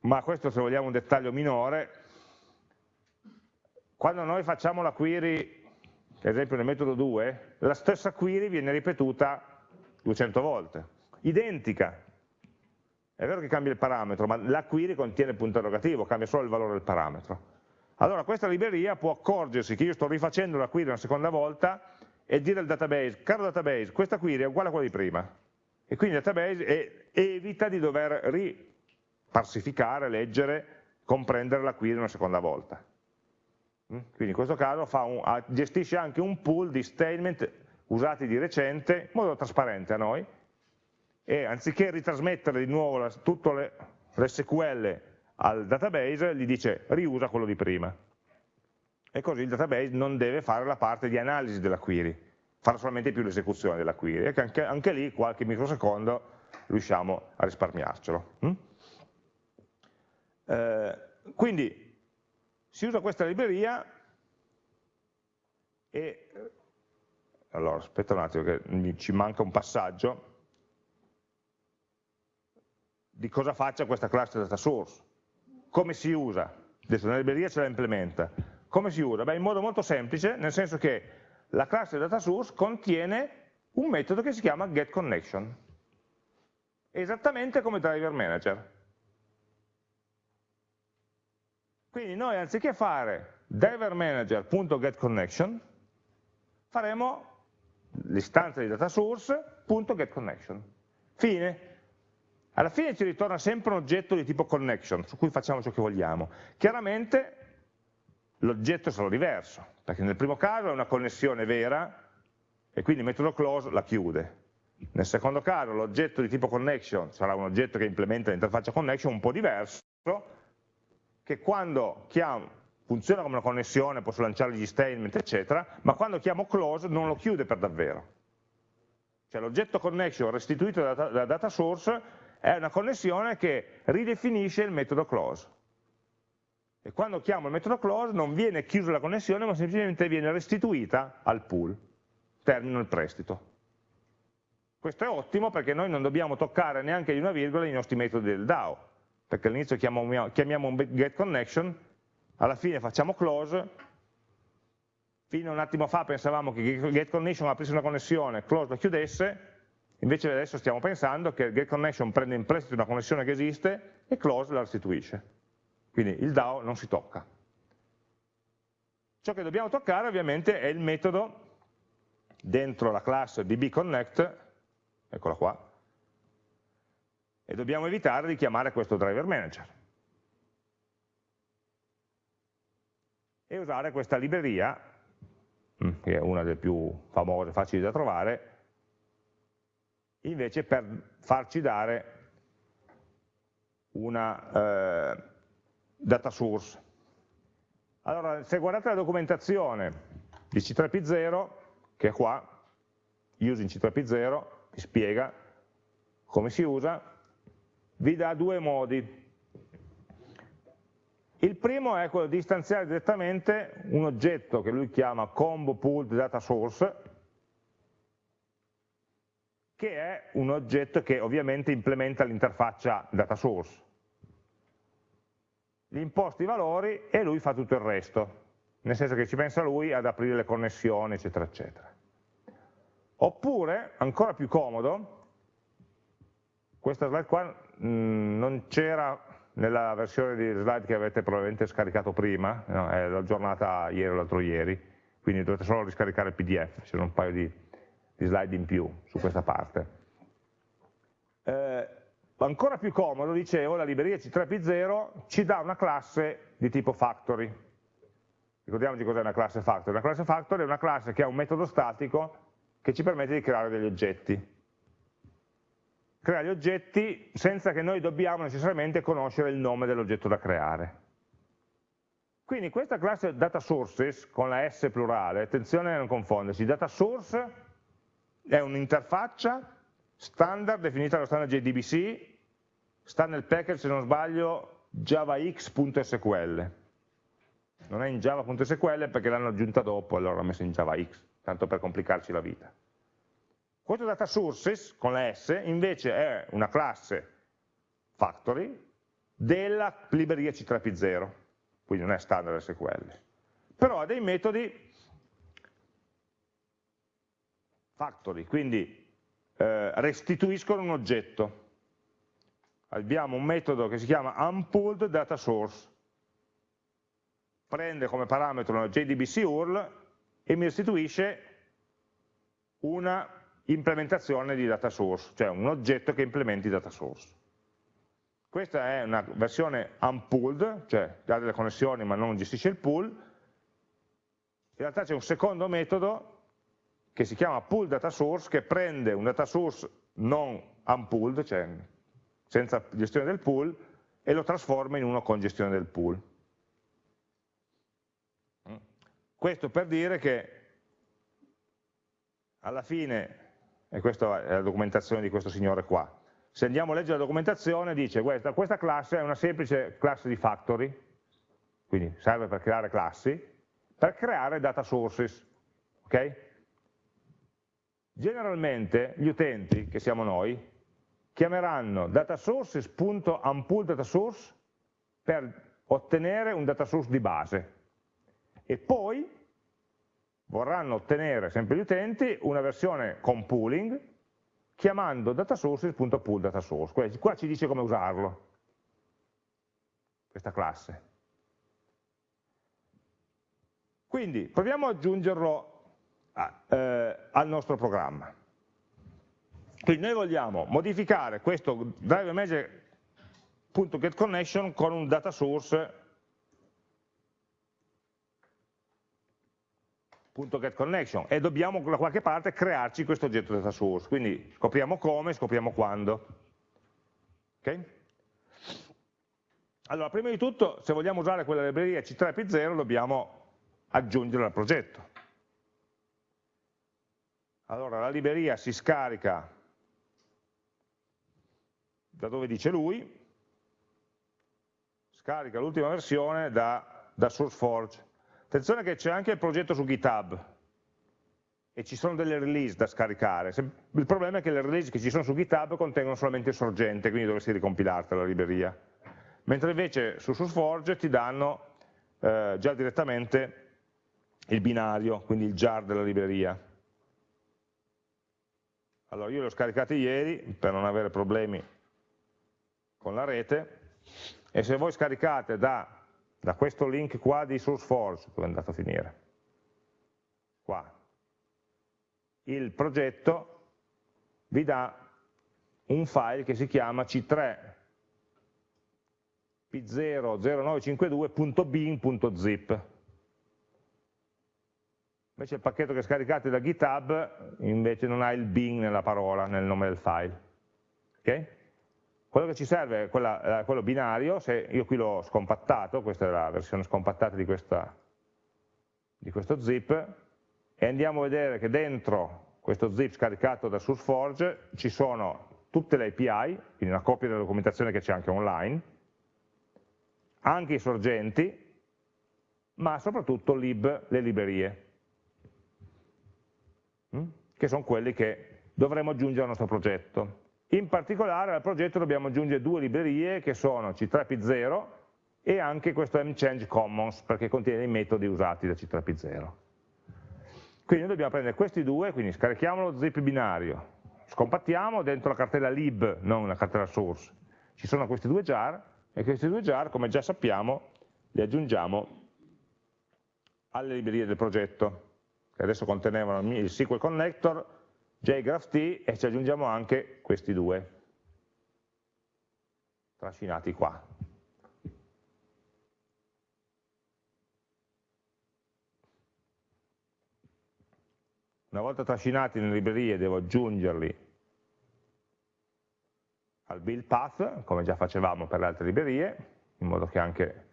ma questo se vogliamo un dettaglio minore, quando noi facciamo la query, ad esempio nel metodo 2, la stessa query viene ripetuta 200 volte, identica. È vero che cambia il parametro, ma la query contiene il punto interrogativo, cambia solo il valore del parametro. Allora questa libreria può accorgersi che io sto rifacendo la query una seconda volta e dire al database, caro database, questa query è uguale a quella di prima. E quindi il database evita di dover riparsificare, leggere, comprendere la query una seconda volta. Mm? Quindi in questo caso un, gestisce anche un pool di statement usati di recente, in modo trasparente a noi, e anziché ritrasmettere di nuovo tutte le, le SQL al database, gli dice riusa quello di prima. E così il database non deve fare la parte di analisi della query, farà solamente più l'esecuzione della query. E anche, anche, lì qualche microsecondo riusciamo a risparmiarcelo. Mm? Eh, quindi si usa questa libreria e allora aspetta un attimo che ci manca un passaggio di cosa faccia questa classe data source come si usa? adesso nella libreria ce la implementa come si usa? Beh, in modo molto semplice nel senso che la classe data source contiene un metodo che si chiama getConnection esattamente come driver manager quindi noi anziché fare driver manager.getConnection faremo l'istanza di data source.getConnection. Fine. Alla fine ci ritorna sempre un oggetto di tipo connection, su cui facciamo ciò che vogliamo. Chiaramente l'oggetto sarà diverso, perché nel primo caso è una connessione vera e quindi il metodo close la chiude. Nel secondo caso l'oggetto di tipo connection sarà un oggetto che implementa l'interfaccia connection un po' diverso, che quando chiamo, funziona come una connessione, posso lanciare gli statement, eccetera, ma quando chiamo close non lo chiude per davvero. Cioè l'oggetto connection restituito dalla data source è una connessione che ridefinisce il metodo close. E quando chiamo il metodo close non viene chiusa la connessione, ma semplicemente viene restituita al pool, termino il prestito. Questo è ottimo perché noi non dobbiamo toccare neanche di una virgola i nostri metodi del DAO, perché all'inizio chiamiamo un getConnection alla fine facciamo close, fino a un attimo fa pensavamo che getConnection aprisse una connessione, close la chiudesse, invece adesso stiamo pensando che getConnection prende in prestito una connessione che esiste e close la restituisce. Quindi il DAO non si tocca. Ciò che dobbiamo toccare ovviamente è il metodo dentro la classe dbconnect, eccola qua, e dobbiamo evitare di chiamare questo driver manager. e usare questa libreria, mm, che è una delle più famose, facili da trovare, invece per farci dare una eh, data source. Allora, se guardate la documentazione di C3P0, che è qua, using C3P0, vi spiega come si usa, vi dà due modi il primo è quello di istanziare direttamente un oggetto che lui chiama combo pooled data source, che è un oggetto che ovviamente implementa l'interfaccia data source. Gli imposti i valori e lui fa tutto il resto, nel senso che ci pensa lui ad aprire le connessioni, eccetera, eccetera. Oppure, ancora più comodo, questa slide qua mh, mm, non c'era nella versione di slide che avete probabilmente scaricato prima, no? è aggiornata ieri o l'altro ieri, quindi dovete solo riscaricare il pdf, ci sono un paio di, di slide in più su questa parte. Eh, ancora più comodo, dicevo, la libreria C3P0 ci dà una classe di tipo factory. Ricordiamoci cos'è una classe factory. Una classe factory è una classe che ha un metodo statico che ci permette di creare degli oggetti crea gli oggetti senza che noi dobbiamo necessariamente conoscere il nome dell'oggetto da creare. Quindi questa classe data sources con la S plurale, attenzione a non confondersi, data source è un'interfaccia standard definita dallo standard JDBC, sta nel package se non sbaglio javax.sql, non è in java.sql perché l'hanno aggiunta dopo, allora l'ho messa in javax, tanto per complicarci la vita. Questo data sources con la S invece è una classe factory della libreria C3P0, quindi non è standard SQL, però ha dei metodi factory, quindi eh, restituiscono un oggetto. Abbiamo un metodo che si chiama unpulled data source, prende come parametro una JDBC URL e mi restituisce una implementazione di data source, cioè un oggetto che implementi data source. Questa è una versione unpulled, cioè ha delle connessioni ma non gestisce il pool. In realtà c'è un secondo metodo che si chiama pull data source che prende un data source non unpulled, cioè senza gestione del pool, e lo trasforma in uno con gestione del pool. Questo per dire che alla fine, e questa è la documentazione di questo signore qua, se andiamo a leggere la documentazione dice questa, questa classe è una semplice classe di factory, quindi serve per creare classi, per creare data sources. Okay? Generalmente gli utenti, che siamo noi, chiameranno datasources.unpooldatasource per ottenere un data source di base e poi vorranno ottenere, sempre gli utenti, una versione con pooling chiamando datasources.pooldatasource. Qua ci dice come usarlo, questa classe. Quindi proviamo ad aggiungerlo eh, al nostro programma. Quindi noi vogliamo modificare questo driver manager.getConnection con un data source .getConnection e dobbiamo da qualche parte crearci questo oggetto data source, quindi scopriamo come, scopriamo quando. Okay? Allora, prima di tutto, se vogliamo usare quella libreria C3P0 dobbiamo aggiungerla al progetto. Allora, la libreria si scarica da dove dice lui, scarica l'ultima versione da, da SourceForge. Attenzione che c'è anche il progetto su GitHub e ci sono delle release da scaricare. Il problema è che le release che ci sono su GitHub contengono solamente il sorgente, quindi dovresti ricompilarti la libreria. Mentre invece su SourceForge ti danno eh, già direttamente il binario, quindi il jar della libreria. Allora io le ho scaricate ieri per non avere problemi con la rete e se voi scaricate da, da questo link qua di SourceForge, dove è andato a finire? Qua. Il progetto vi dà un file che si chiama c3 p00952.bin.zip invece il pacchetto che scaricate da GitHub invece non ha il bin nella parola, nel nome del file okay? Quello che ci serve è quella, eh, quello binario, se io qui l'ho scompattato, questa è la versione scompattata di, questa, di questo zip, e andiamo a vedere che dentro questo zip scaricato da SourceForge ci sono tutte le API, quindi una copia della documentazione che c'è anche online, anche i sorgenti, ma soprattutto lib, le librerie? Che sono quelli che dovremo aggiungere al nostro progetto. In particolare al progetto dobbiamo aggiungere due librerie che sono C3P0 e anche questo mchange commons perché contiene i metodi usati da C3P0. Quindi dobbiamo prendere questi due, quindi scarichiamo lo zip binario, scompattiamo dentro la cartella lib, non la cartella source, ci sono questi due jar e questi due jar, come già sappiamo, li aggiungiamo alle librerie del progetto, che adesso contenevano il SQL connector, jgraph e ci aggiungiamo anche questi due trascinati qua. Una volta trascinati nelle librerie devo aggiungerli al build path, come già facevamo per le altre librerie, in modo che anche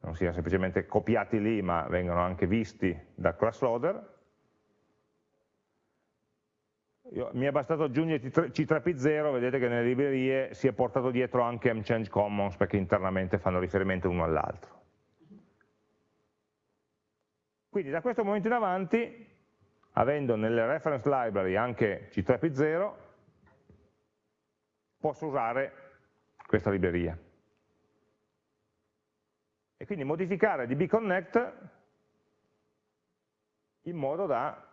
non siano semplicemente copiati lì, ma vengano anche visti dal class loader. Io, mi è bastato aggiungere C3P0, vedete che nelle librerie si è portato dietro anche mchange commons perché internamente fanno riferimento l'uno all'altro. Quindi da questo momento in avanti, avendo nelle reference library anche C3P0, posso usare questa libreria. E quindi modificare dbconnect in modo da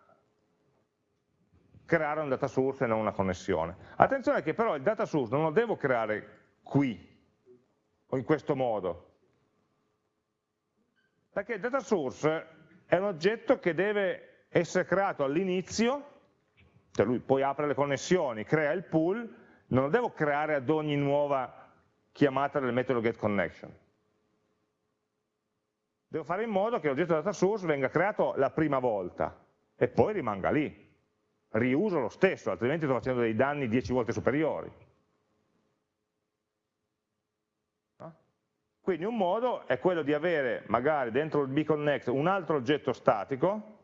creare un data source e non una connessione. Attenzione che però il data source non lo devo creare qui o in questo modo, perché il data source è un oggetto che deve essere creato all'inizio, cioè lui poi apre le connessioni, crea il pool, non lo devo creare ad ogni nuova chiamata del metodo getConnection. Devo fare in modo che l'oggetto data source venga creato la prima volta e poi rimanga lì riuso lo stesso, altrimenti sto facendo dei danni 10 volte superiori. Quindi un modo è quello di avere magari dentro il bconnect un altro oggetto statico,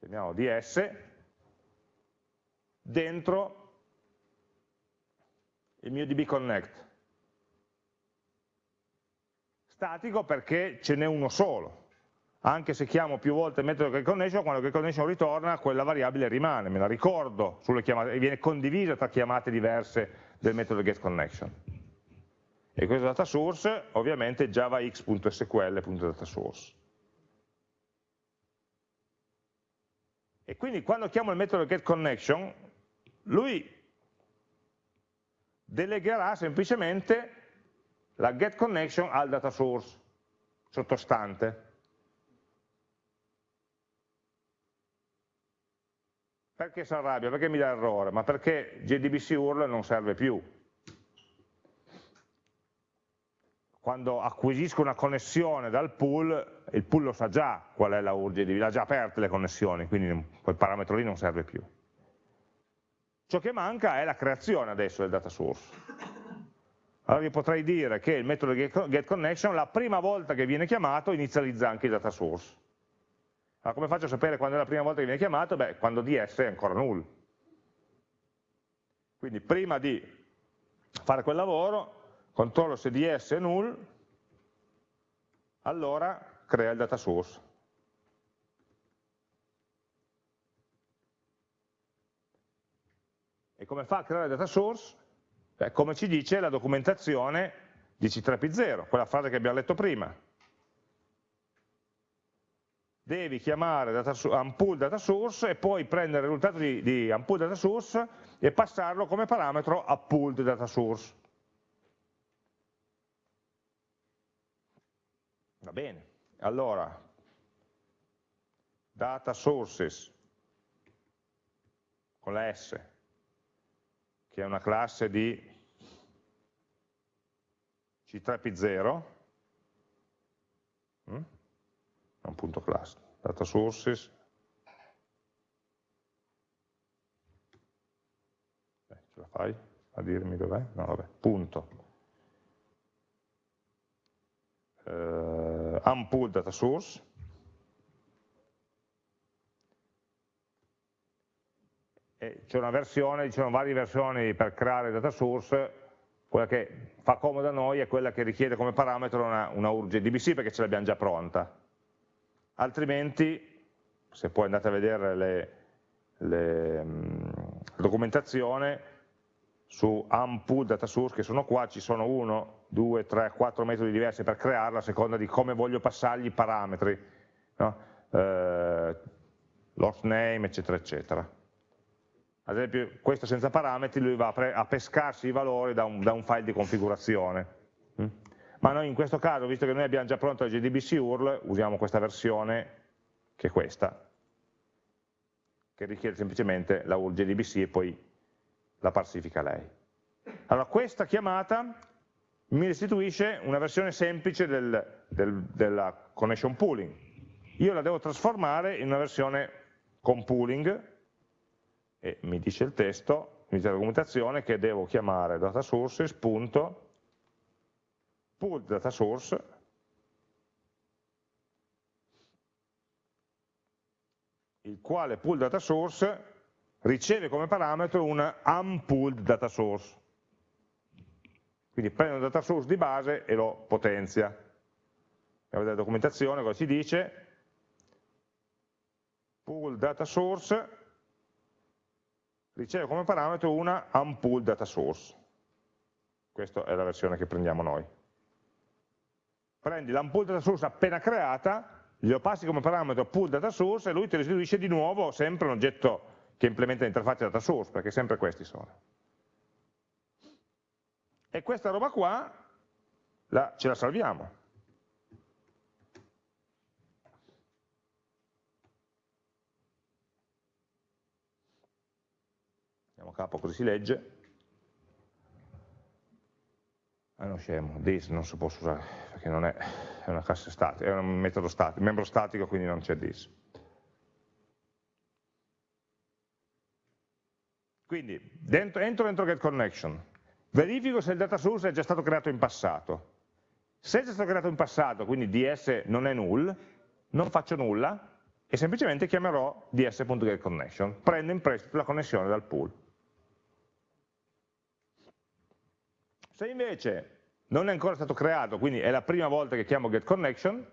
chiamiamo ds, dentro il mio dbconnect. Statico perché ce n'è uno solo, anche se chiamo più volte il metodo getConnection, quando getConnection ritorna quella variabile rimane, me la ricordo sulle chiamate, e viene condivisa tra chiamate diverse del metodo getConnection. E questo data source ovviamente javax.sql.datasource. E quindi quando chiamo il metodo getConnection, lui delegherà semplicemente la getConnection al data source sottostante. Perché si arrabbia? Perché mi dà errore? Ma perché JDBC URL non serve più. Quando acquisisco una connessione dal pool, il pool lo sa già qual è la URL JDBC, ha già aperte le connessioni, quindi quel parametro lì non serve più. Ciò che manca è la creazione adesso del data source. Allora io potrei dire che il metodo getConnection la prima volta che viene chiamato inizializza anche il data source. Allora, come faccio a sapere quando è la prima volta che viene chiamato? Beh, quando ds è ancora null. Quindi prima di fare quel lavoro, controllo se ds è null, allora crea il data source. E come fa a creare il data source? Beh, come ci dice la documentazione di C3P0, quella frase che abbiamo letto prima. Devi chiamare data, unpool data source e poi prendere il risultato di, di unpool data source e passarlo come parametro a pooled data source. Va bene, allora data sources con la S, che è una classe di C3P0, è un punto class, data sources, eh, ce la fai a dirmi dov'è? No, vabbè, punto. Uh, unpool data source, c'è una versione, ci sono varie versioni per creare data source, quella che fa comodo a noi è quella che richiede come parametro una, una URL DBC perché ce l'abbiamo già pronta altrimenti se poi andate a vedere le, le, mm, la documentazione su unpool data source che sono qua, ci sono uno, due, tre, quattro metodi diversi per crearla a seconda di come voglio passargli i parametri, no? eh, lost name, eccetera, eccetera. Ad esempio questo senza parametri lui va a, pescarsi i valori da un, da un file di configurazione. Mm? ma noi in questo caso, visto che noi abbiamo già pronto il JDBC URL, usiamo questa versione, che è questa, che richiede semplicemente la URL JDBC e poi la parsifica lei. Allora, questa chiamata mi restituisce una versione semplice del, del, della connection pooling. Io la devo trasformare in una versione con pooling, e mi dice il testo, mi dice la documentazione, che devo chiamare data source il quale pool data source riceve come parametro una unpooled data source. Quindi prende un data source di base e lo potenzia. Andiamo la documentazione, cosa ci dice? Pool data source riceve come parametro una unpooled data source. Questa è la versione che prendiamo noi prendi l'unpool data source appena creata, glielo passi come parametro pool data source e lui ti restituisce di nuovo sempre un oggetto che implementa l'interfaccia data source, perché sempre questi sono. E questa roba qua la, ce la salviamo. Andiamo a capo così si legge. Ah, non scemo, this non si può usare perché non è, è una classe statica, è un metodo statico, membro statico quindi non c'è this. Quindi dentro, entro dentro getConnection, verifico se il data source è già stato creato in passato. Se è già stato creato in passato, quindi ds non è null, non faccio nulla e semplicemente chiamerò ds.getConnection, prendo in prestito la connessione dal pool. Se invece non è ancora stato creato, quindi è la prima volta che chiamo getConnection,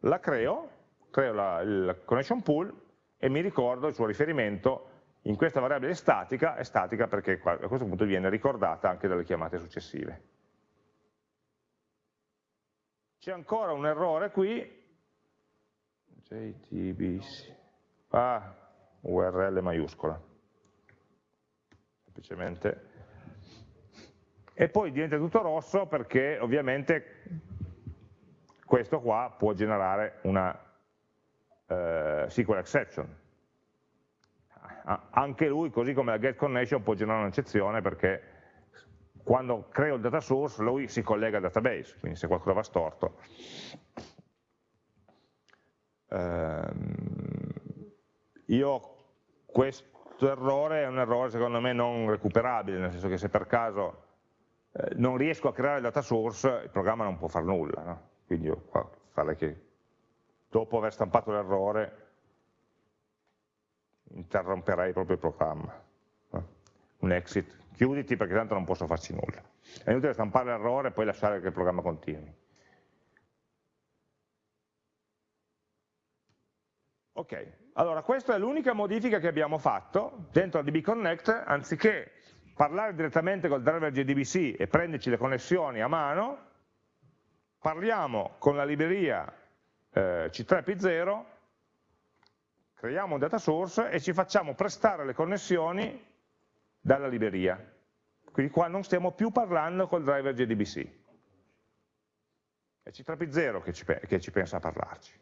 la creo, creo la, il connection pool e mi ricordo il suo riferimento. In questa variabile statica, è statica perché a questo punto viene ricordata anche dalle chiamate successive. C'è ancora un errore qui, JTBC, ah, URL maiuscola, semplicemente, e poi diventa tutto rosso perché ovviamente questo qua può generare una eh, SQL exception, anche lui, così come la get connection, può generare un'eccezione perché quando creo il data source lui si collega al database, quindi se qualcosa va storto. Ehm, io questo errore è un errore secondo me non recuperabile, nel senso che se per caso eh, non riesco a creare il data source, il programma non può fare nulla, no? quindi io qua farei che dopo aver stampato l'errore interromperei proprio il programma. Un exit, chiuditi perché tanto non posso farci nulla. È inutile stampare l'errore e poi lasciare che il programma continui. Ok, allora questa è l'unica modifica che abbiamo fatto dentro DB Connect, anziché parlare direttamente col driver JDBC e prenderci le connessioni a mano, parliamo con la libreria eh, C3P0 creiamo un data source e ci facciamo prestare le connessioni dalla libreria. Quindi qua non stiamo più parlando col driver JDBC. È C3P0 che ci, che ci pensa a parlarci.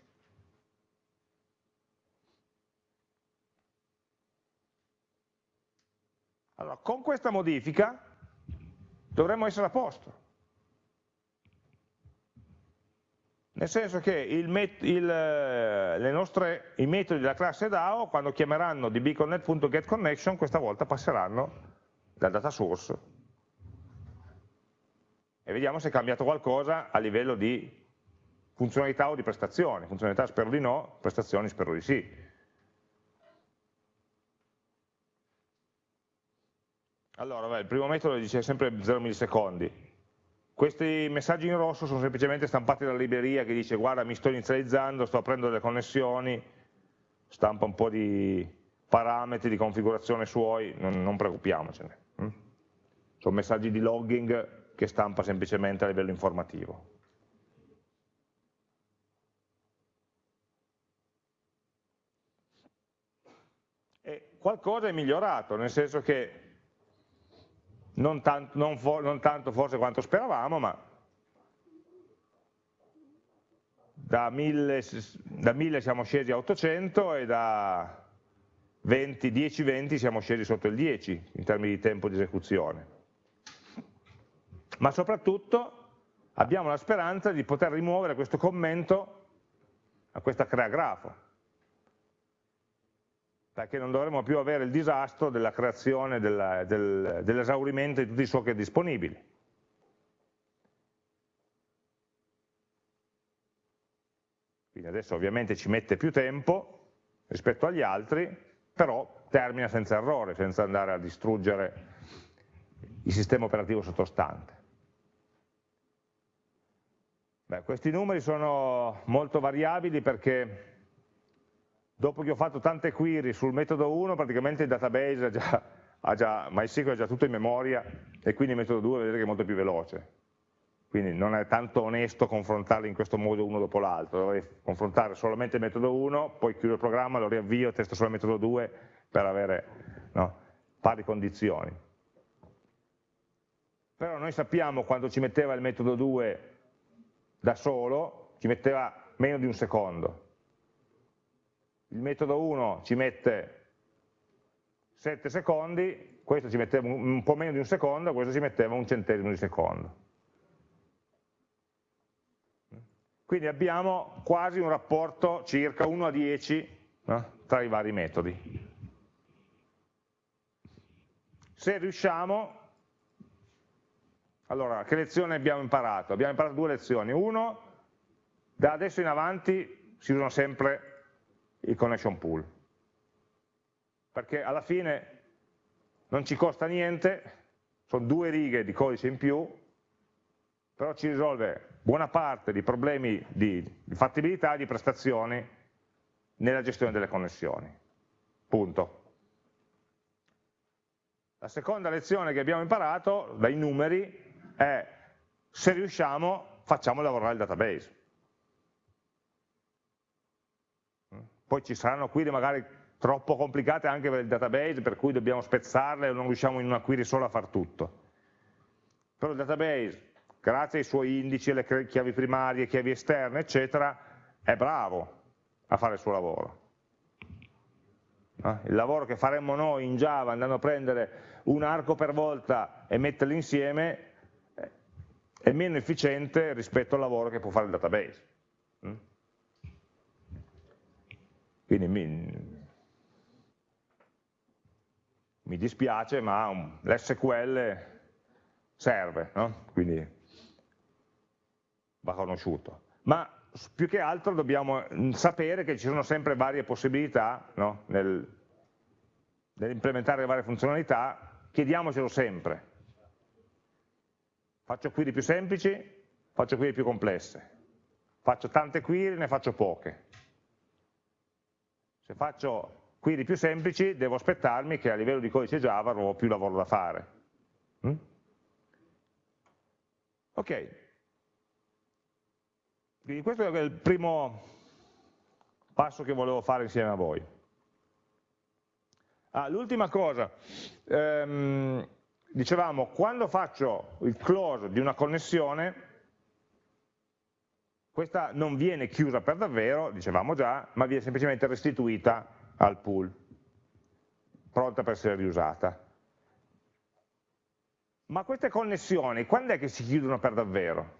Allora, con questa modifica dovremmo essere a posto. nel senso che il il, nostre, i metodi della classe DAO, quando chiameranno dbconnect.getConnection, questa volta passeranno dal data source. E vediamo se è cambiato qualcosa a livello di funzionalità o di prestazioni. Funzionalità spero di no, prestazioni spero di sì. Allora, beh, il primo metodo dice sempre 0 millisecondi, questi messaggi in rosso sono semplicemente stampati dalla libreria che dice guarda mi sto inizializzando, sto aprendo delle connessioni, stampa un po' di parametri di configurazione suoi, non, non preoccupiamocene. Hm? Sono messaggi di logging che stampa semplicemente a livello informativo. E qualcosa è migliorato, nel senso che non tanto, non non tanto forse quanto speravamo, ma da 1000, da 1000 siamo scesi a 800 e da 10-20 siamo scesi sotto il 10 in termini di tempo di esecuzione. Ma soprattutto abbiamo la speranza di poter rimuovere questo commento a questa crea grafo perché non dovremo più avere il disastro della creazione, dell'esaurimento di tutti i socket disponibili. Quindi adesso ovviamente ci mette più tempo rispetto agli altri, però termina senza errore, senza andare a distruggere il sistema operativo sottostante. Beh, questi numeri sono molto variabili perché dopo che ho fatto tante query sul metodo 1 praticamente il database ha già, ha già, MySQL ha già tutto in memoria e quindi il metodo 2 vedete che è molto più veloce quindi non è tanto onesto confrontarli in questo modo uno dopo l'altro, dovrei confrontare solamente il metodo 1, poi chiudo il programma, lo riavvio, testo solo il metodo 2 per avere no, pari condizioni. Però noi sappiamo quando ci metteva il metodo 2 da solo, ci metteva meno di un secondo, il metodo 1 ci mette 7 secondi, questo ci metteva un po' meno di un secondo, questo ci metteva un centesimo di secondo. Quindi abbiamo quasi un rapporto circa 1 a 10 no? tra i vari metodi. Se riusciamo Allora, che lezione abbiamo imparato? Abbiamo imparato due lezioni. Uno, da adesso in avanti si usano sempre i connection pool, perché alla fine non ci costa niente, sono due righe di codice in più, però ci risolve buona parte di problemi di fattibilità e di prestazioni nella gestione delle connessioni. Punto. La seconda lezione che abbiamo imparato dai numeri è se riusciamo facciamo lavorare il database. Poi ci saranno query magari troppo complicate anche per il database, per cui dobbiamo spezzarle e non riusciamo in una query sola a far tutto. Però il database, grazie ai suoi indici, alle chiavi primarie, chiavi esterne, eccetera, è bravo a fare il suo lavoro. Il lavoro che faremmo noi in Java andando a prendere un arco per volta e metterli insieme è meno efficiente rispetto al lavoro che può fare il database. Mm? Quindi mi, mi dispiace, ma l'SQL serve, no? quindi va conosciuto. Ma più che altro dobbiamo mm, sapere che ci sono sempre varie possibilità no? Nel, nell'implementare le varie funzionalità, chiediamocelo sempre, Faccio query più semplici, faccio query più complesse. Faccio tante query, ne faccio poche. Se faccio query più semplici, devo aspettarmi che a livello di codice Java avrò più lavoro da fare. Mm? Ok. Quindi questo è il primo passo che volevo fare insieme a voi. Ah, L'ultima cosa, um, dicevamo, quando faccio il close di una connessione, questa non viene chiusa per davvero, dicevamo già, ma viene semplicemente restituita al pool, pronta per essere riusata. Ma queste connessioni, quando è che si chiudono per davvero?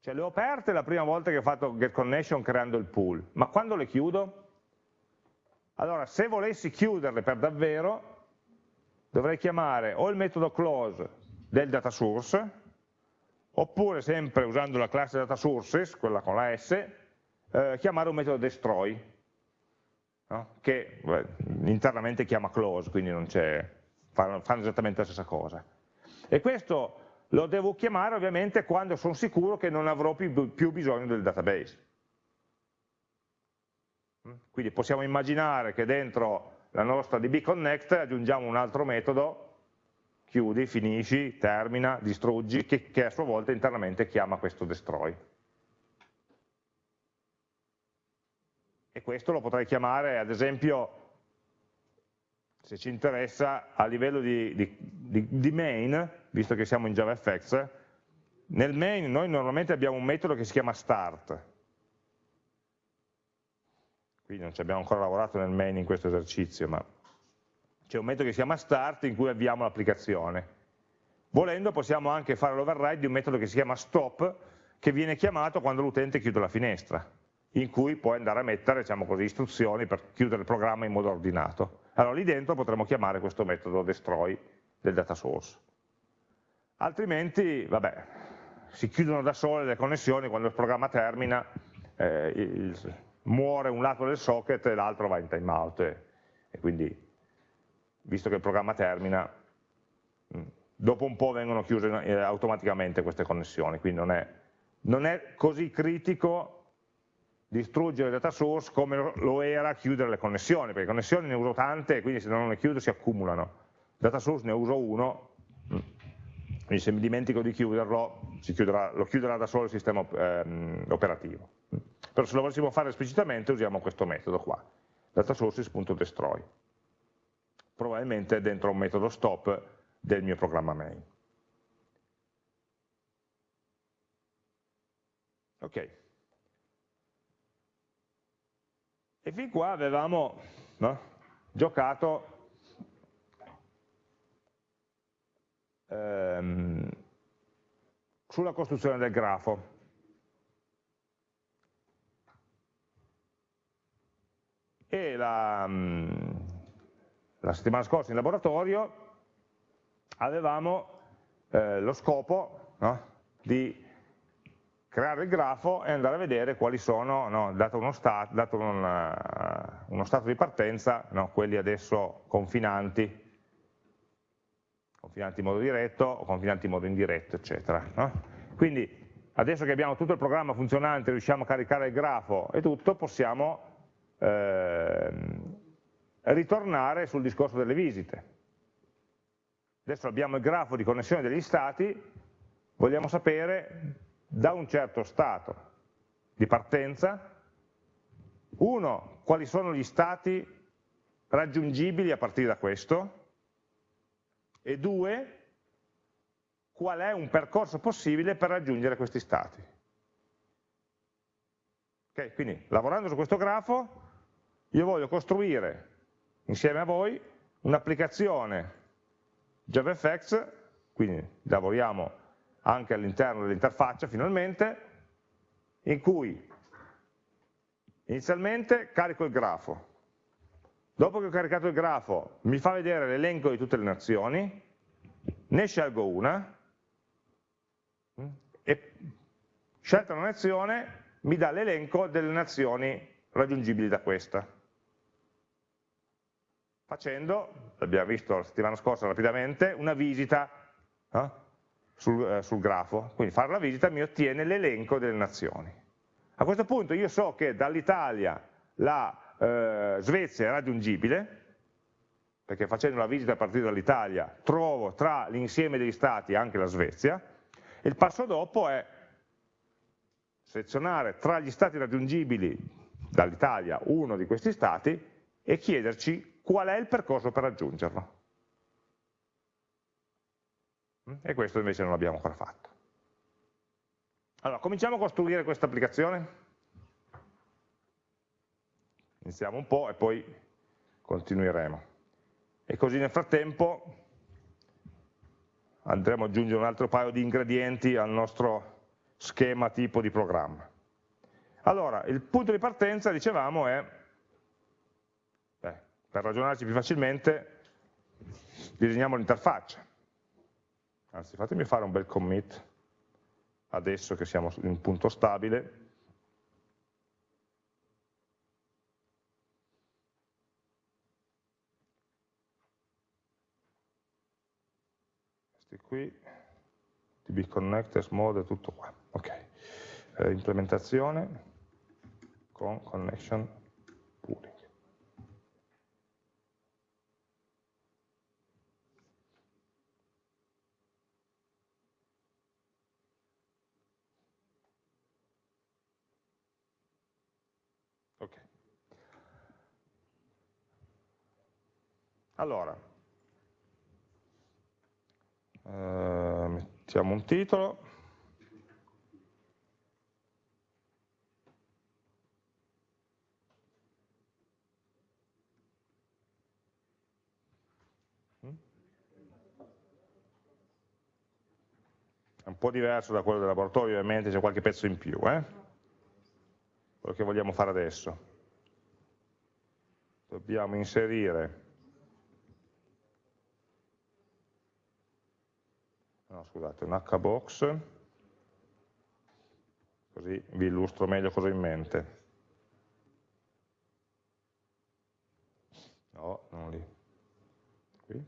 Cioè le ho aperte la prima volta che ho fatto get connection creando il pool, ma quando le chiudo? Allora, se volessi chiuderle per davvero, dovrei chiamare o il metodo close del data source, oppure sempre usando la classe data sources, quella con la S, eh, chiamare un metodo destroy, no? che beh, internamente chiama close, quindi fanno, fanno esattamente la stessa cosa. E questo lo devo chiamare ovviamente quando sono sicuro che non avrò più, più bisogno del database. Quindi possiamo immaginare che dentro la nostra DB Connect, aggiungiamo un altro metodo, chiudi, finisci, termina, distruggi, che, che a sua volta internamente chiama questo destroy. E questo lo potrei chiamare, ad esempio, se ci interessa, a livello di, di, di, di main, visto che siamo in JavaFX, nel main noi normalmente abbiamo un metodo che si chiama start, quindi non ci abbiamo ancora lavorato nel main in questo esercizio, ma c'è un metodo che si chiama start in cui avviamo l'applicazione. Volendo possiamo anche fare l'override di un metodo che si chiama stop, che viene chiamato quando l'utente chiude la finestra, in cui puoi andare a mettere diciamo così, istruzioni per chiudere il programma in modo ordinato. Allora lì dentro potremmo chiamare questo metodo destroy del data source. Altrimenti, vabbè, si chiudono da sole le connessioni quando il programma termina, eh, il, muore un lato del socket e l'altro va in timeout e, e quindi visto che il programma termina mm, dopo un po' vengono chiuse eh, automaticamente queste connessioni. Quindi non è, non è così critico distruggere il data source come lo era chiudere le connessioni perché connessioni ne uso tante quindi se non le chiudo si accumulano. Data source ne uso uno mm, quindi se mi dimentico di chiuderlo chiuderà, lo chiuderà da solo il sistema ehm, operativo. Però se lo volessimo fare esplicitamente usiamo questo metodo qua, datasources.destroy. Probabilmente dentro un metodo stop del mio programma main. Ok. E fin qua avevamo no, giocato ehm, sulla costruzione del grafo. e la, mm, la settimana scorsa in laboratorio avevamo eh, lo scopo no? di creare il grafo e andare a vedere quali sono, no, dato, uno, sta, dato un, uh, uno, stato di partenza, no, quelli adesso confinanti, confinanti in modo diretto o confinanti in modo indiretto, eccetera. Quindi adesso che abbiamo tutto il programma funzionante, riusciamo a caricare il grafo e tutto, possiamo eh, ritornare sul discorso delle visite. Adesso abbiamo il grafo di connessione degli stati, vogliamo sapere da un certo stato di partenza, uno, quali sono gli stati raggiungibili a partire da questo, e due, qual è un percorso possibile per raggiungere questi stati. Okay, quindi lavorando su questo grafo io voglio costruire insieme a voi un'applicazione JavaFX, quindi lavoriamo anche all'interno dell'interfaccia finalmente, in cui inizialmente carico il grafo, dopo che ho caricato il grafo mi fa vedere l'elenco di tutte le nazioni, ne scelgo una e scelta una nazione mi dà l'elenco delle nazioni raggiungibili da questa. Facendo, l'abbiamo visto la settimana scorsa rapidamente, una visita eh, sul, eh, sul grafo, quindi fare la visita mi ottiene l'elenco delle nazioni. A questo punto io so che dall'Italia la eh, Svezia è raggiungibile, perché facendo la visita a partire dall'Italia trovo tra l'insieme degli stati anche la Svezia, e il passo dopo è selezionare tra gli stati raggiungibili dall'Italia uno di questi stati e chiederci qual è il percorso per raggiungerlo. E questo invece non l'abbiamo ancora fatto. Allora, cominciamo a costruire questa applicazione. Iniziamo un po' e poi continueremo. E così nel frattempo andremo ad aggiungere un altro paio di ingredienti al nostro schema tipo di programma. Allora, il punto di partenza, dicevamo, è, per ragionarci più facilmente, disegniamo l'interfaccia. Anzi fatemi fare un bel commit adesso che siamo in un punto stabile. Questi qui db connectors mode tutto qua. Ok. Eh, implementazione con connection pooling Allora, eh, mettiamo un titolo. È un po' diverso da quello del laboratorio, ovviamente c'è qualche pezzo in più, eh? quello che vogliamo fare adesso. Dobbiamo inserire no, scusate, un hbox, così vi illustro meglio cosa ho in mente. No, non lì. Qui.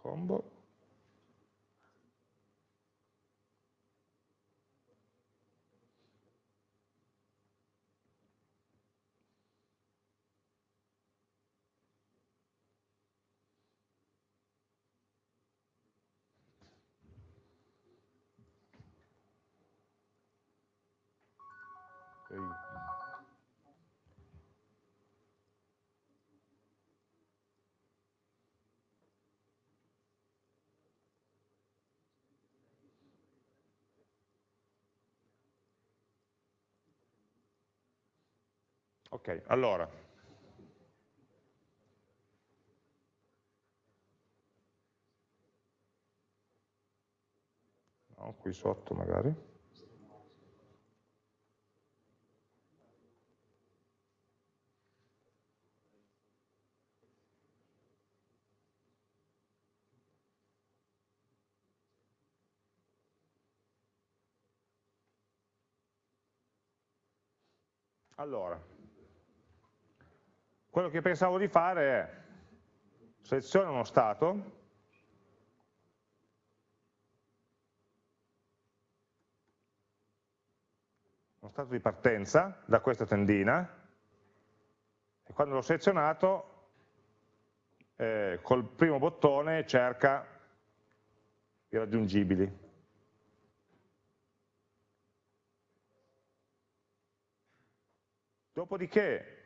combo Ok, allora. Ok. qui sotto magari. Allora, quello che pensavo di fare è seleziono uno stato, uno stato di partenza da questa tendina, e quando l'ho selezionato, eh, col primo bottone cerca i raggiungibili. Dopodiché,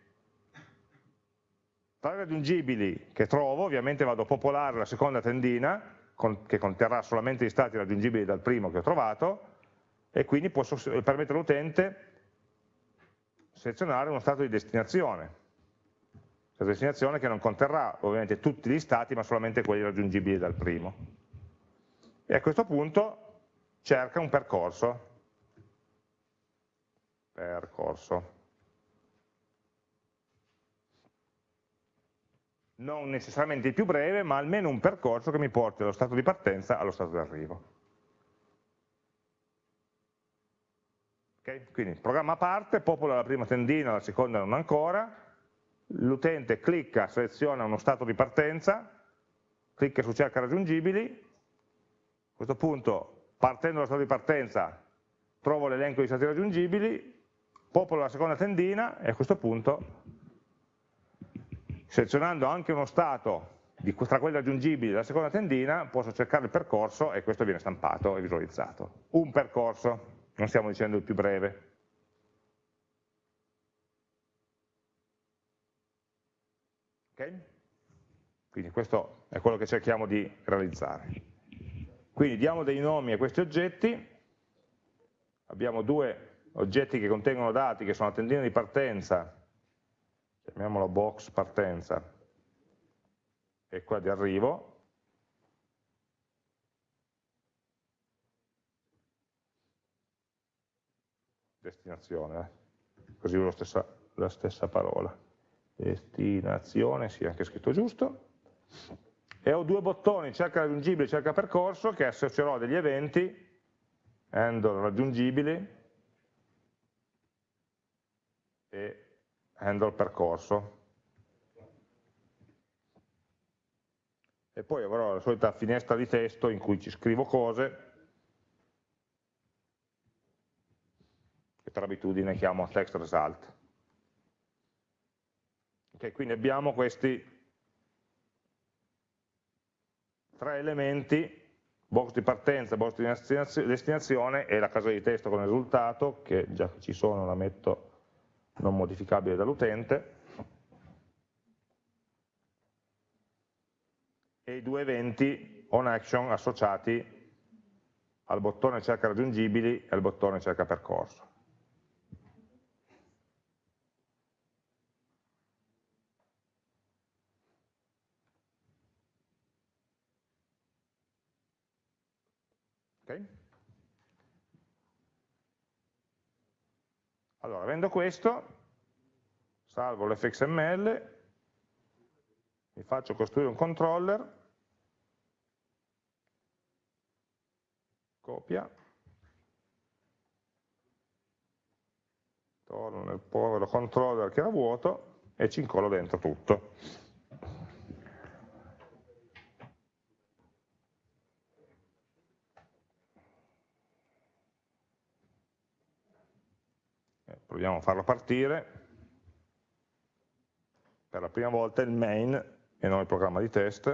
tra i raggiungibili che trovo, ovviamente vado a popolare la seconda tendina, con, che conterrà solamente gli stati raggiungibili dal primo che ho trovato, e quindi posso permettere all'utente selezionare uno stato di destinazione. Stato destinazione che non conterrà ovviamente tutti gli stati, ma solamente quelli raggiungibili dal primo. E a questo punto cerca un percorso. Percorso. Non necessariamente il più breve, ma almeno un percorso che mi porti dallo stato di partenza allo stato di arrivo. Okay? Quindi programma parte, popola la prima tendina, la seconda non ancora, l'utente clicca, seleziona uno stato di partenza, clicca su cerca raggiungibili, a questo punto partendo dallo stato di partenza trovo l'elenco di stati raggiungibili, popolo la seconda tendina e a questo punto selezionando anche uno stato di, tra quelli raggiungibili della seconda tendina, posso cercare il percorso e questo viene stampato e visualizzato. Un percorso, non stiamo dicendo il più breve. Ok? Quindi questo è quello che cerchiamo di realizzare. Quindi diamo dei nomi a questi oggetti, abbiamo due oggetti che contengono dati che sono la tendina di partenza chiamiamolo box partenza. E qua di arrivo, destinazione, eh? così uso stessa, la stessa parola, destinazione, sì, anche scritto giusto, e ho due bottoni, cerca raggiungibile, cerca percorso, che associerò degli eventi, handle raggiungibili, e handle percorso. E poi avrò la solita finestra di testo in cui ci scrivo cose, che per abitudine chiamo text result. Okay, quindi abbiamo questi tre elementi, box di partenza, box di destinazione e la casa di testo con il risultato, che già ci sono la metto non modificabile dall'utente, e i due eventi on action associati al bottone cerca raggiungibili e al bottone cerca percorso. Okay? Allora, avendo questo, salvo l'fxml, mi faccio costruire un controller, copia, torno nel povero controller che era vuoto e ci incollo dentro tutto. Proviamo a farlo partire, per la prima volta il main e non il programma di test,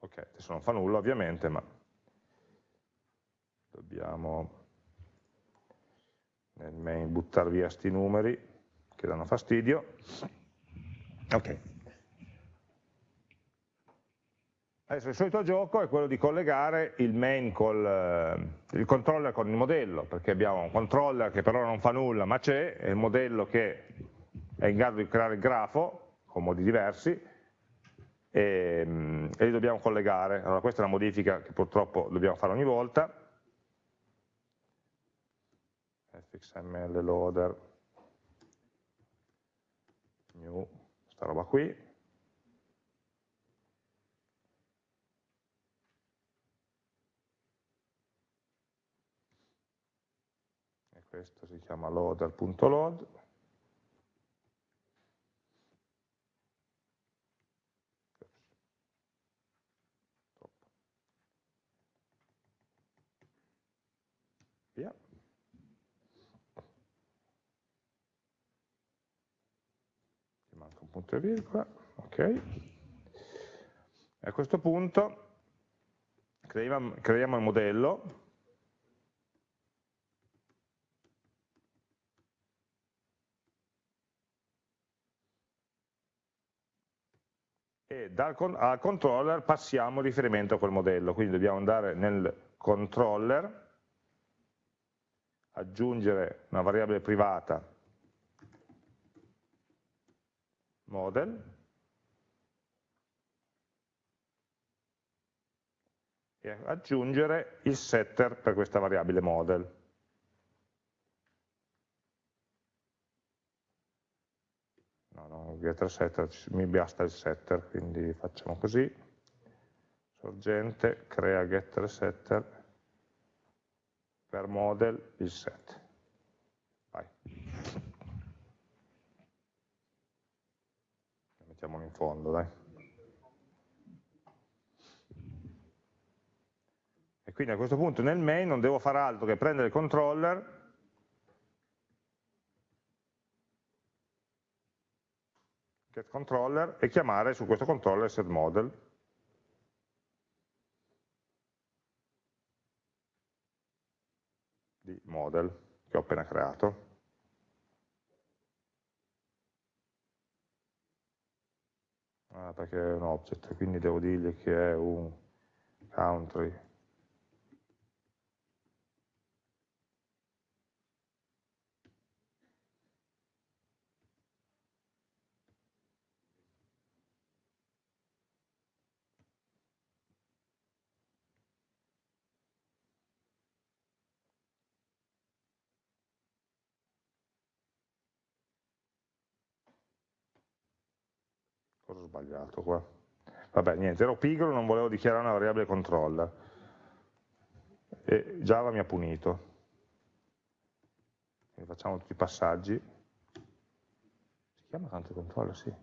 ok, adesso non fa nulla ovviamente, ma dobbiamo nel main buttare via questi numeri che danno fastidio, ok, Adesso il solito gioco è quello di collegare il main col eh, il controller con il modello, perché abbiamo un controller che per ora non fa nulla, ma c'è, e il modello che è in grado di creare il grafo, con modi diversi, e, e li dobbiamo collegare. Allora questa è una modifica che purtroppo dobbiamo fare ogni volta. fxml loader new, sta roba qui. E questo si chiama loader.load. Punto e virgola, ok. A questo punto creiamo, creiamo il modello e dal, al controller passiamo riferimento a quel modello, quindi dobbiamo andare nel controller, aggiungere una variabile privata model e aggiungere il setter per questa variabile model. No, no, getter setter, mi basta il setter, quindi facciamo così, sorgente, crea getter setter per model il set. Vai. mettiamolo in fondo, dai. E quindi a questo punto nel main non devo fare altro che prendere il controller get controller e chiamare su questo controller setModel di model che ho appena creato. ah, perché è un object, quindi devo dirgli che è un country cosa ho sbagliato qua? Vabbè, niente, ero pigro, non volevo dichiarare una variabile controller. E Java mi ha punito. Quindi facciamo tutti i passaggi. Si chiama tanto controller, sì.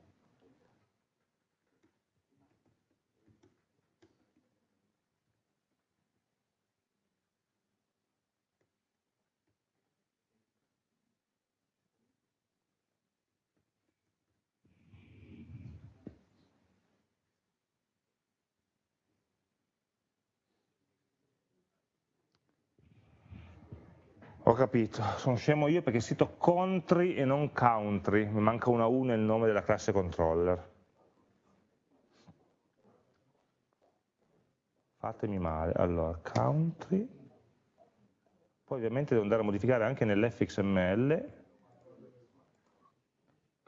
Capito, sono scemo io perché sito country e non country, mi manca una U nel nome della classe controller. Fatemi male, allora country, poi ovviamente devo andare a modificare anche nell'fxml,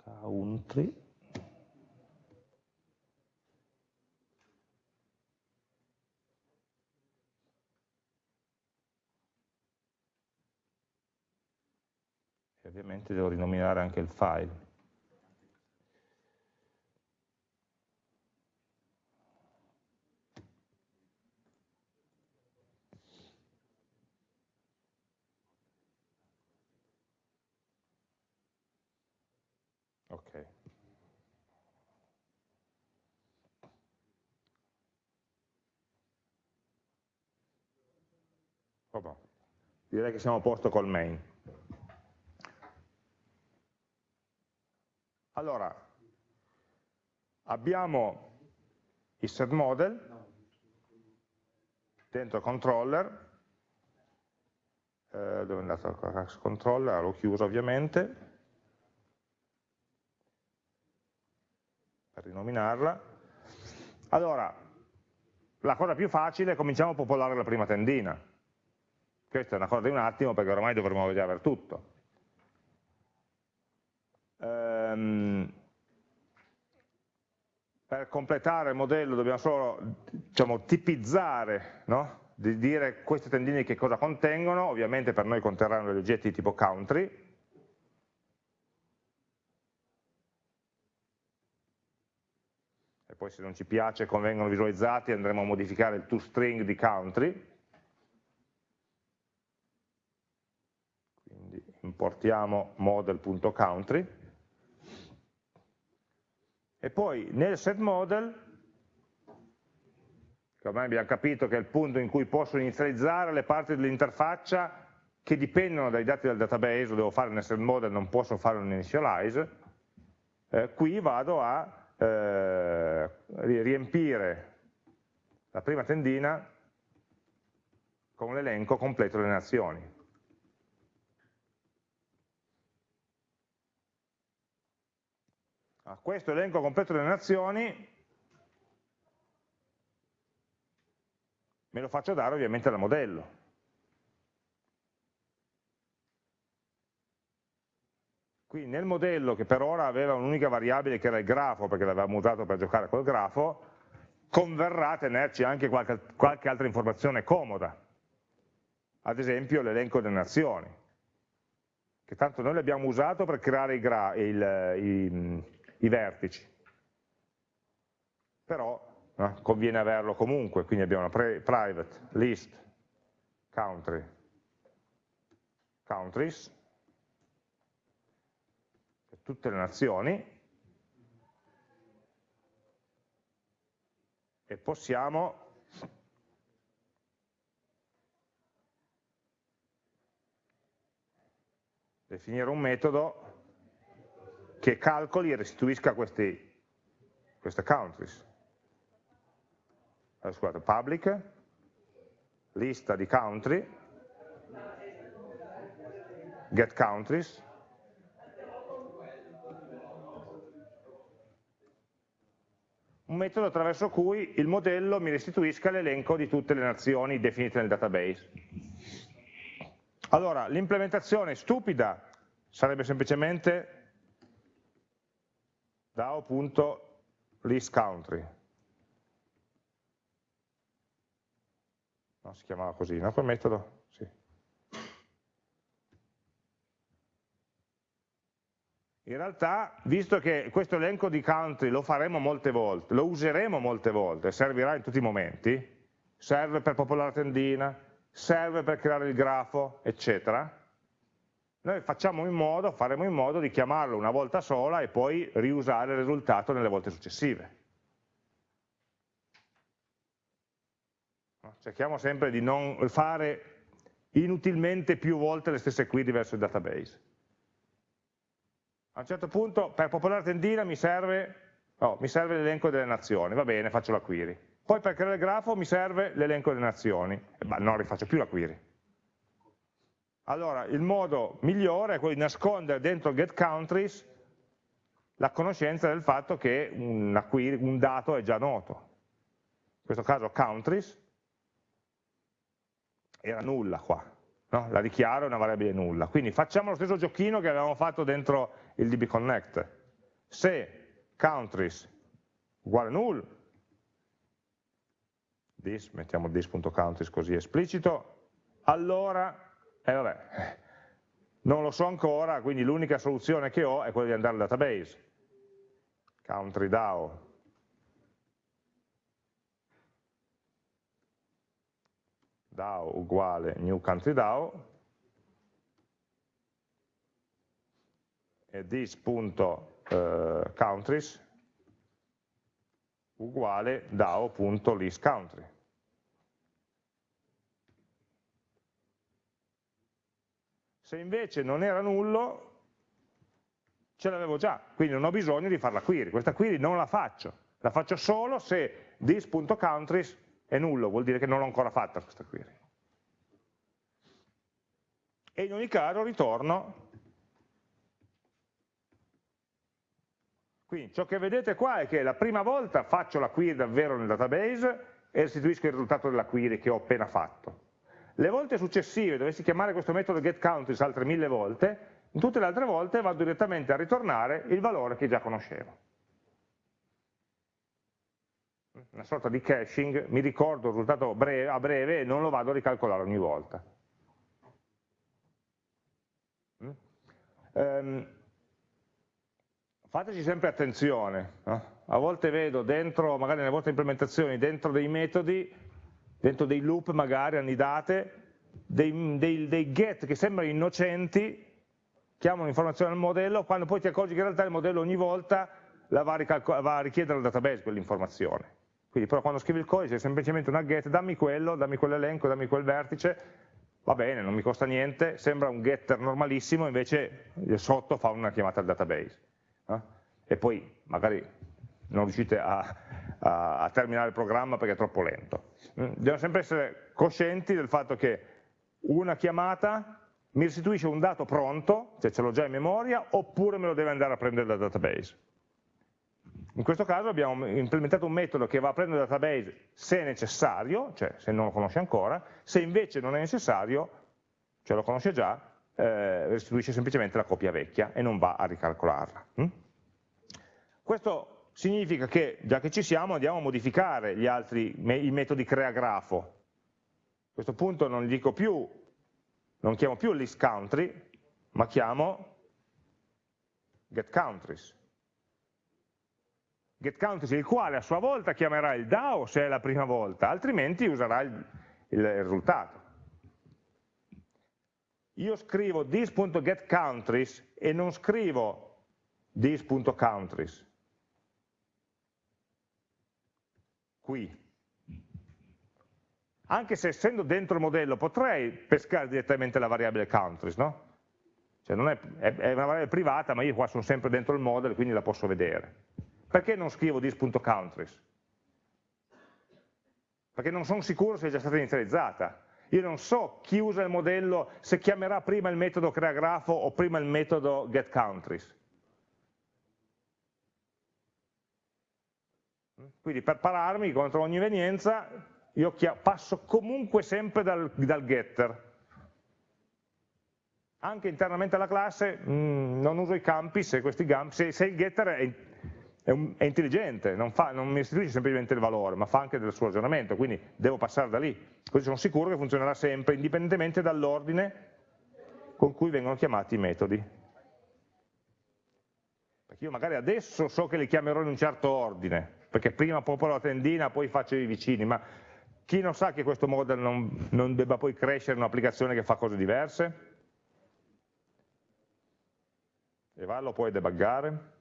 country, ovviamente devo rinominare anche il file. Ok. Direi che siamo a posto col main. Allora, abbiamo il set model dentro controller, eh, dove è andato il controller? L'ho chiuso ovviamente, per rinominarla. Allora, la cosa più facile è cominciamo a popolare la prima tendina. Questa è una cosa di un attimo perché ormai dovremmo già avere tutto. Um, per completare il modello dobbiamo solo diciamo, tipizzare, no? di dire queste tendine che cosa contengono, ovviamente per noi conterranno gli oggetti tipo country, poi se non ci piace come vengono visualizzati andremo a modificare il toString di country, quindi importiamo model.country, e poi nel setModel, che ormai abbiamo capito che è il punto in cui posso inizializzare le parti dell'interfaccia che dipendono dai dati del database, lo devo fare nel setModel, non posso fare un initialize, eh, qui vado a eh, riempire la prima tendina con l'elenco completo delle nazioni. A questo elenco completo delle nazioni me lo faccio dare ovviamente dal modello. Qui nel modello, che per ora aveva un'unica variabile che era il grafo, perché l'avevamo usato per giocare col grafo, converrà tenerci anche qualche, qualche altra informazione comoda, ad esempio l'elenco delle nazioni, che tanto noi l'abbiamo usato per creare i, il, i, i vertici, però no, conviene averlo comunque, quindi abbiamo una private list country countries tutte le nazioni e possiamo definire un metodo che calcoli e restituisca questi, queste countries. Allora, scusate, public, lista di country, get countries, un metodo attraverso cui il modello mi restituisca l'elenco di tutte le nazioni definite nel database. Allora, l'implementazione stupida sarebbe semplicemente DAO.listCountry. No, si chiamava così, no? Quel metodo? In realtà, visto che questo elenco di country lo faremo molte volte, lo useremo molte volte, servirà in tutti i momenti, serve per popolare la tendina, serve per creare il grafo, eccetera, noi facciamo in modo, faremo in modo di chiamarlo una volta sola e poi riusare il risultato nelle volte successive. Cerchiamo sempre di non fare inutilmente più volte le stesse query verso il database a un certo punto per popolare tendina mi serve, oh, serve l'elenco delle nazioni, va bene, faccio la query. Poi per creare il grafo mi serve l'elenco delle nazioni, ma non rifaccio più la query. Allora, il modo migliore è quello di nascondere dentro getCountries la conoscenza del fatto che query, un dato è già noto. In questo caso countries era nulla qua, no? la dichiaro è una variabile nulla. Quindi facciamo lo stesso giochino che avevamo fatto dentro il db connect. Se countries uguale null, this, mettiamo this.countries così esplicito, allora, eh vabbè, non lo so ancora, quindi l'unica soluzione che ho è quella di andare al database. Country DAO DAO uguale new country DAO e this.countries eh, uguale DAO.listCountry. Se invece non era nullo, ce l'avevo già, quindi non ho bisogno di fare la query. Questa query non la faccio, la faccio solo se this.countries è nullo, vuol dire che non l'ho ancora fatta questa query. E in ogni caso ritorno, quindi ciò che vedete qua è che la prima volta faccio la query davvero nel database e restituisco il risultato della query che ho appena fatto. Le volte successive, dovessi chiamare questo metodo getCountries altre mille volte, in tutte le altre volte vado direttamente a ritornare il valore che già conoscevo. una sorta di caching, mi ricordo il risultato breve, a breve e non lo vado a ricalcolare ogni volta. Um, fateci sempre attenzione, no? a volte vedo dentro, magari nelle vostre implementazioni, dentro dei metodi, dentro dei loop magari annidate, dei, dei, dei get che sembrano innocenti, chiamano informazione al modello, quando poi ti accorgi che in realtà il modello ogni volta la va, a, va a richiedere al database quell'informazione. Quindi però quando scrivi il codice è semplicemente una get, dammi quello, dammi quell'elenco, dammi quel vertice, va bene, non mi costa niente, sembra un getter normalissimo, invece sotto fa una chiamata al database. Eh? E poi magari non riuscite a, a, terminare il programma perché è troppo lento. Mm, Dobbiamo sempre essere coscienti del fatto che una chiamata mi restituisce un dato pronto, cioè ce l'ho già in memoria, oppure me lo deve andare a prendere dal database. In questo caso abbiamo implementato un metodo che va a prendere il database se necessario, cioè se non lo conosce ancora, se invece non è necessario, cioè lo conosce già, eh, restituisce semplicemente la copia vecchia e non va a ricalcolarla. Mm? Questo significa che, già che ci siamo, andiamo a modificare gli altri, i metodi creagrafo. A questo punto non dico più, non chiamo più list country, ma chiamo get countries. Get countries il quale a sua volta chiamerà il DAO se è la prima volta, altrimenti userà il, il risultato. Io scrivo this.getCountries e non scrivo this.countries, qui. Anche se essendo dentro il modello potrei pescare direttamente la variabile countries, no? Cioè è, è, è, una variabile privata, ma io qua sono sempre dentro il model, quindi la posso vedere. Perché non scrivo this.countries? Perché non sono sicuro se è già stata inizializzata. Io non so chi usa il modello, se chiamerà prima il metodo creagrafo o prima il metodo getCountries. Quindi per pararmi contro ogni evenienza io passo comunque sempre dal, dal getter. Anche internamente alla classe mh, mm, non uso i campi se, campi, se, se il getter è, è, un, è intelligente, non, fa, non, mi restituisce semplicemente il valore, ma fa anche del suo ragionamento, quindi devo passare da lì. Così sono sicuro che funzionerà sempre, indipendentemente dall'ordine con cui vengono chiamati i metodi. Perché io magari adesso so che li chiamerò in un certo ordine, perché prima popolo la tendina, poi faccio i vicini, ma chi non sa che questo model non, non debba poi crescere in un'applicazione che fa cose diverse? E va, lo puoi debuggare?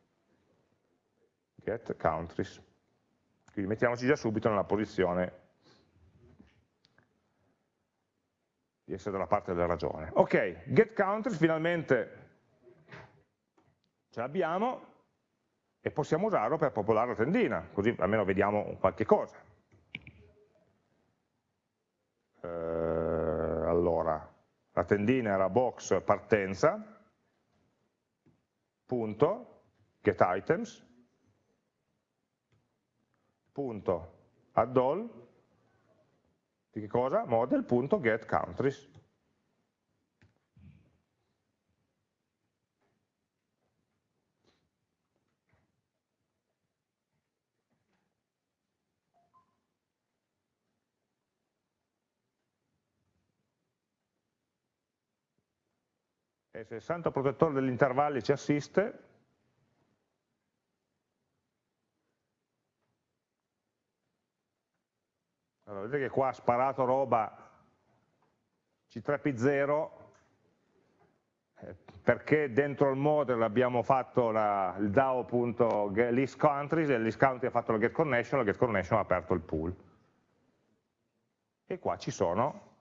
Get countries. Quindi mettiamoci già subito nella posizione di essere dalla parte della ragione. Ok, get countries finalmente ce l'abbiamo, e possiamo usarlo per popolare la tendina, così almeno vediamo qualche cosa. Eh, allora, la tendina era box partenza, punto, get items, punto, add all, di che cosa? Model.get e se il santo protettore degli intervalli ci assiste, allora, vedete che qua ha sparato roba C3P0 eh, perché dentro il model abbiamo fatto la, il DAO.listCountries e listCountry ha fatto la getConnection, la getConnection ha aperto il pool. E qua ci sono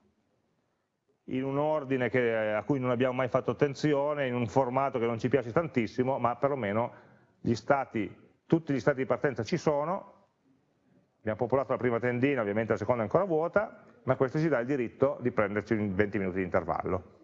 in un ordine che, a cui non abbiamo mai fatto attenzione, in un formato che non ci piace tantissimo, ma perlomeno gli stati, tutti gli stati di partenza ci sono, abbiamo popolato la prima tendina, ovviamente la seconda è ancora vuota, ma questo ci dà il diritto di prenderci 20 minuti di intervallo.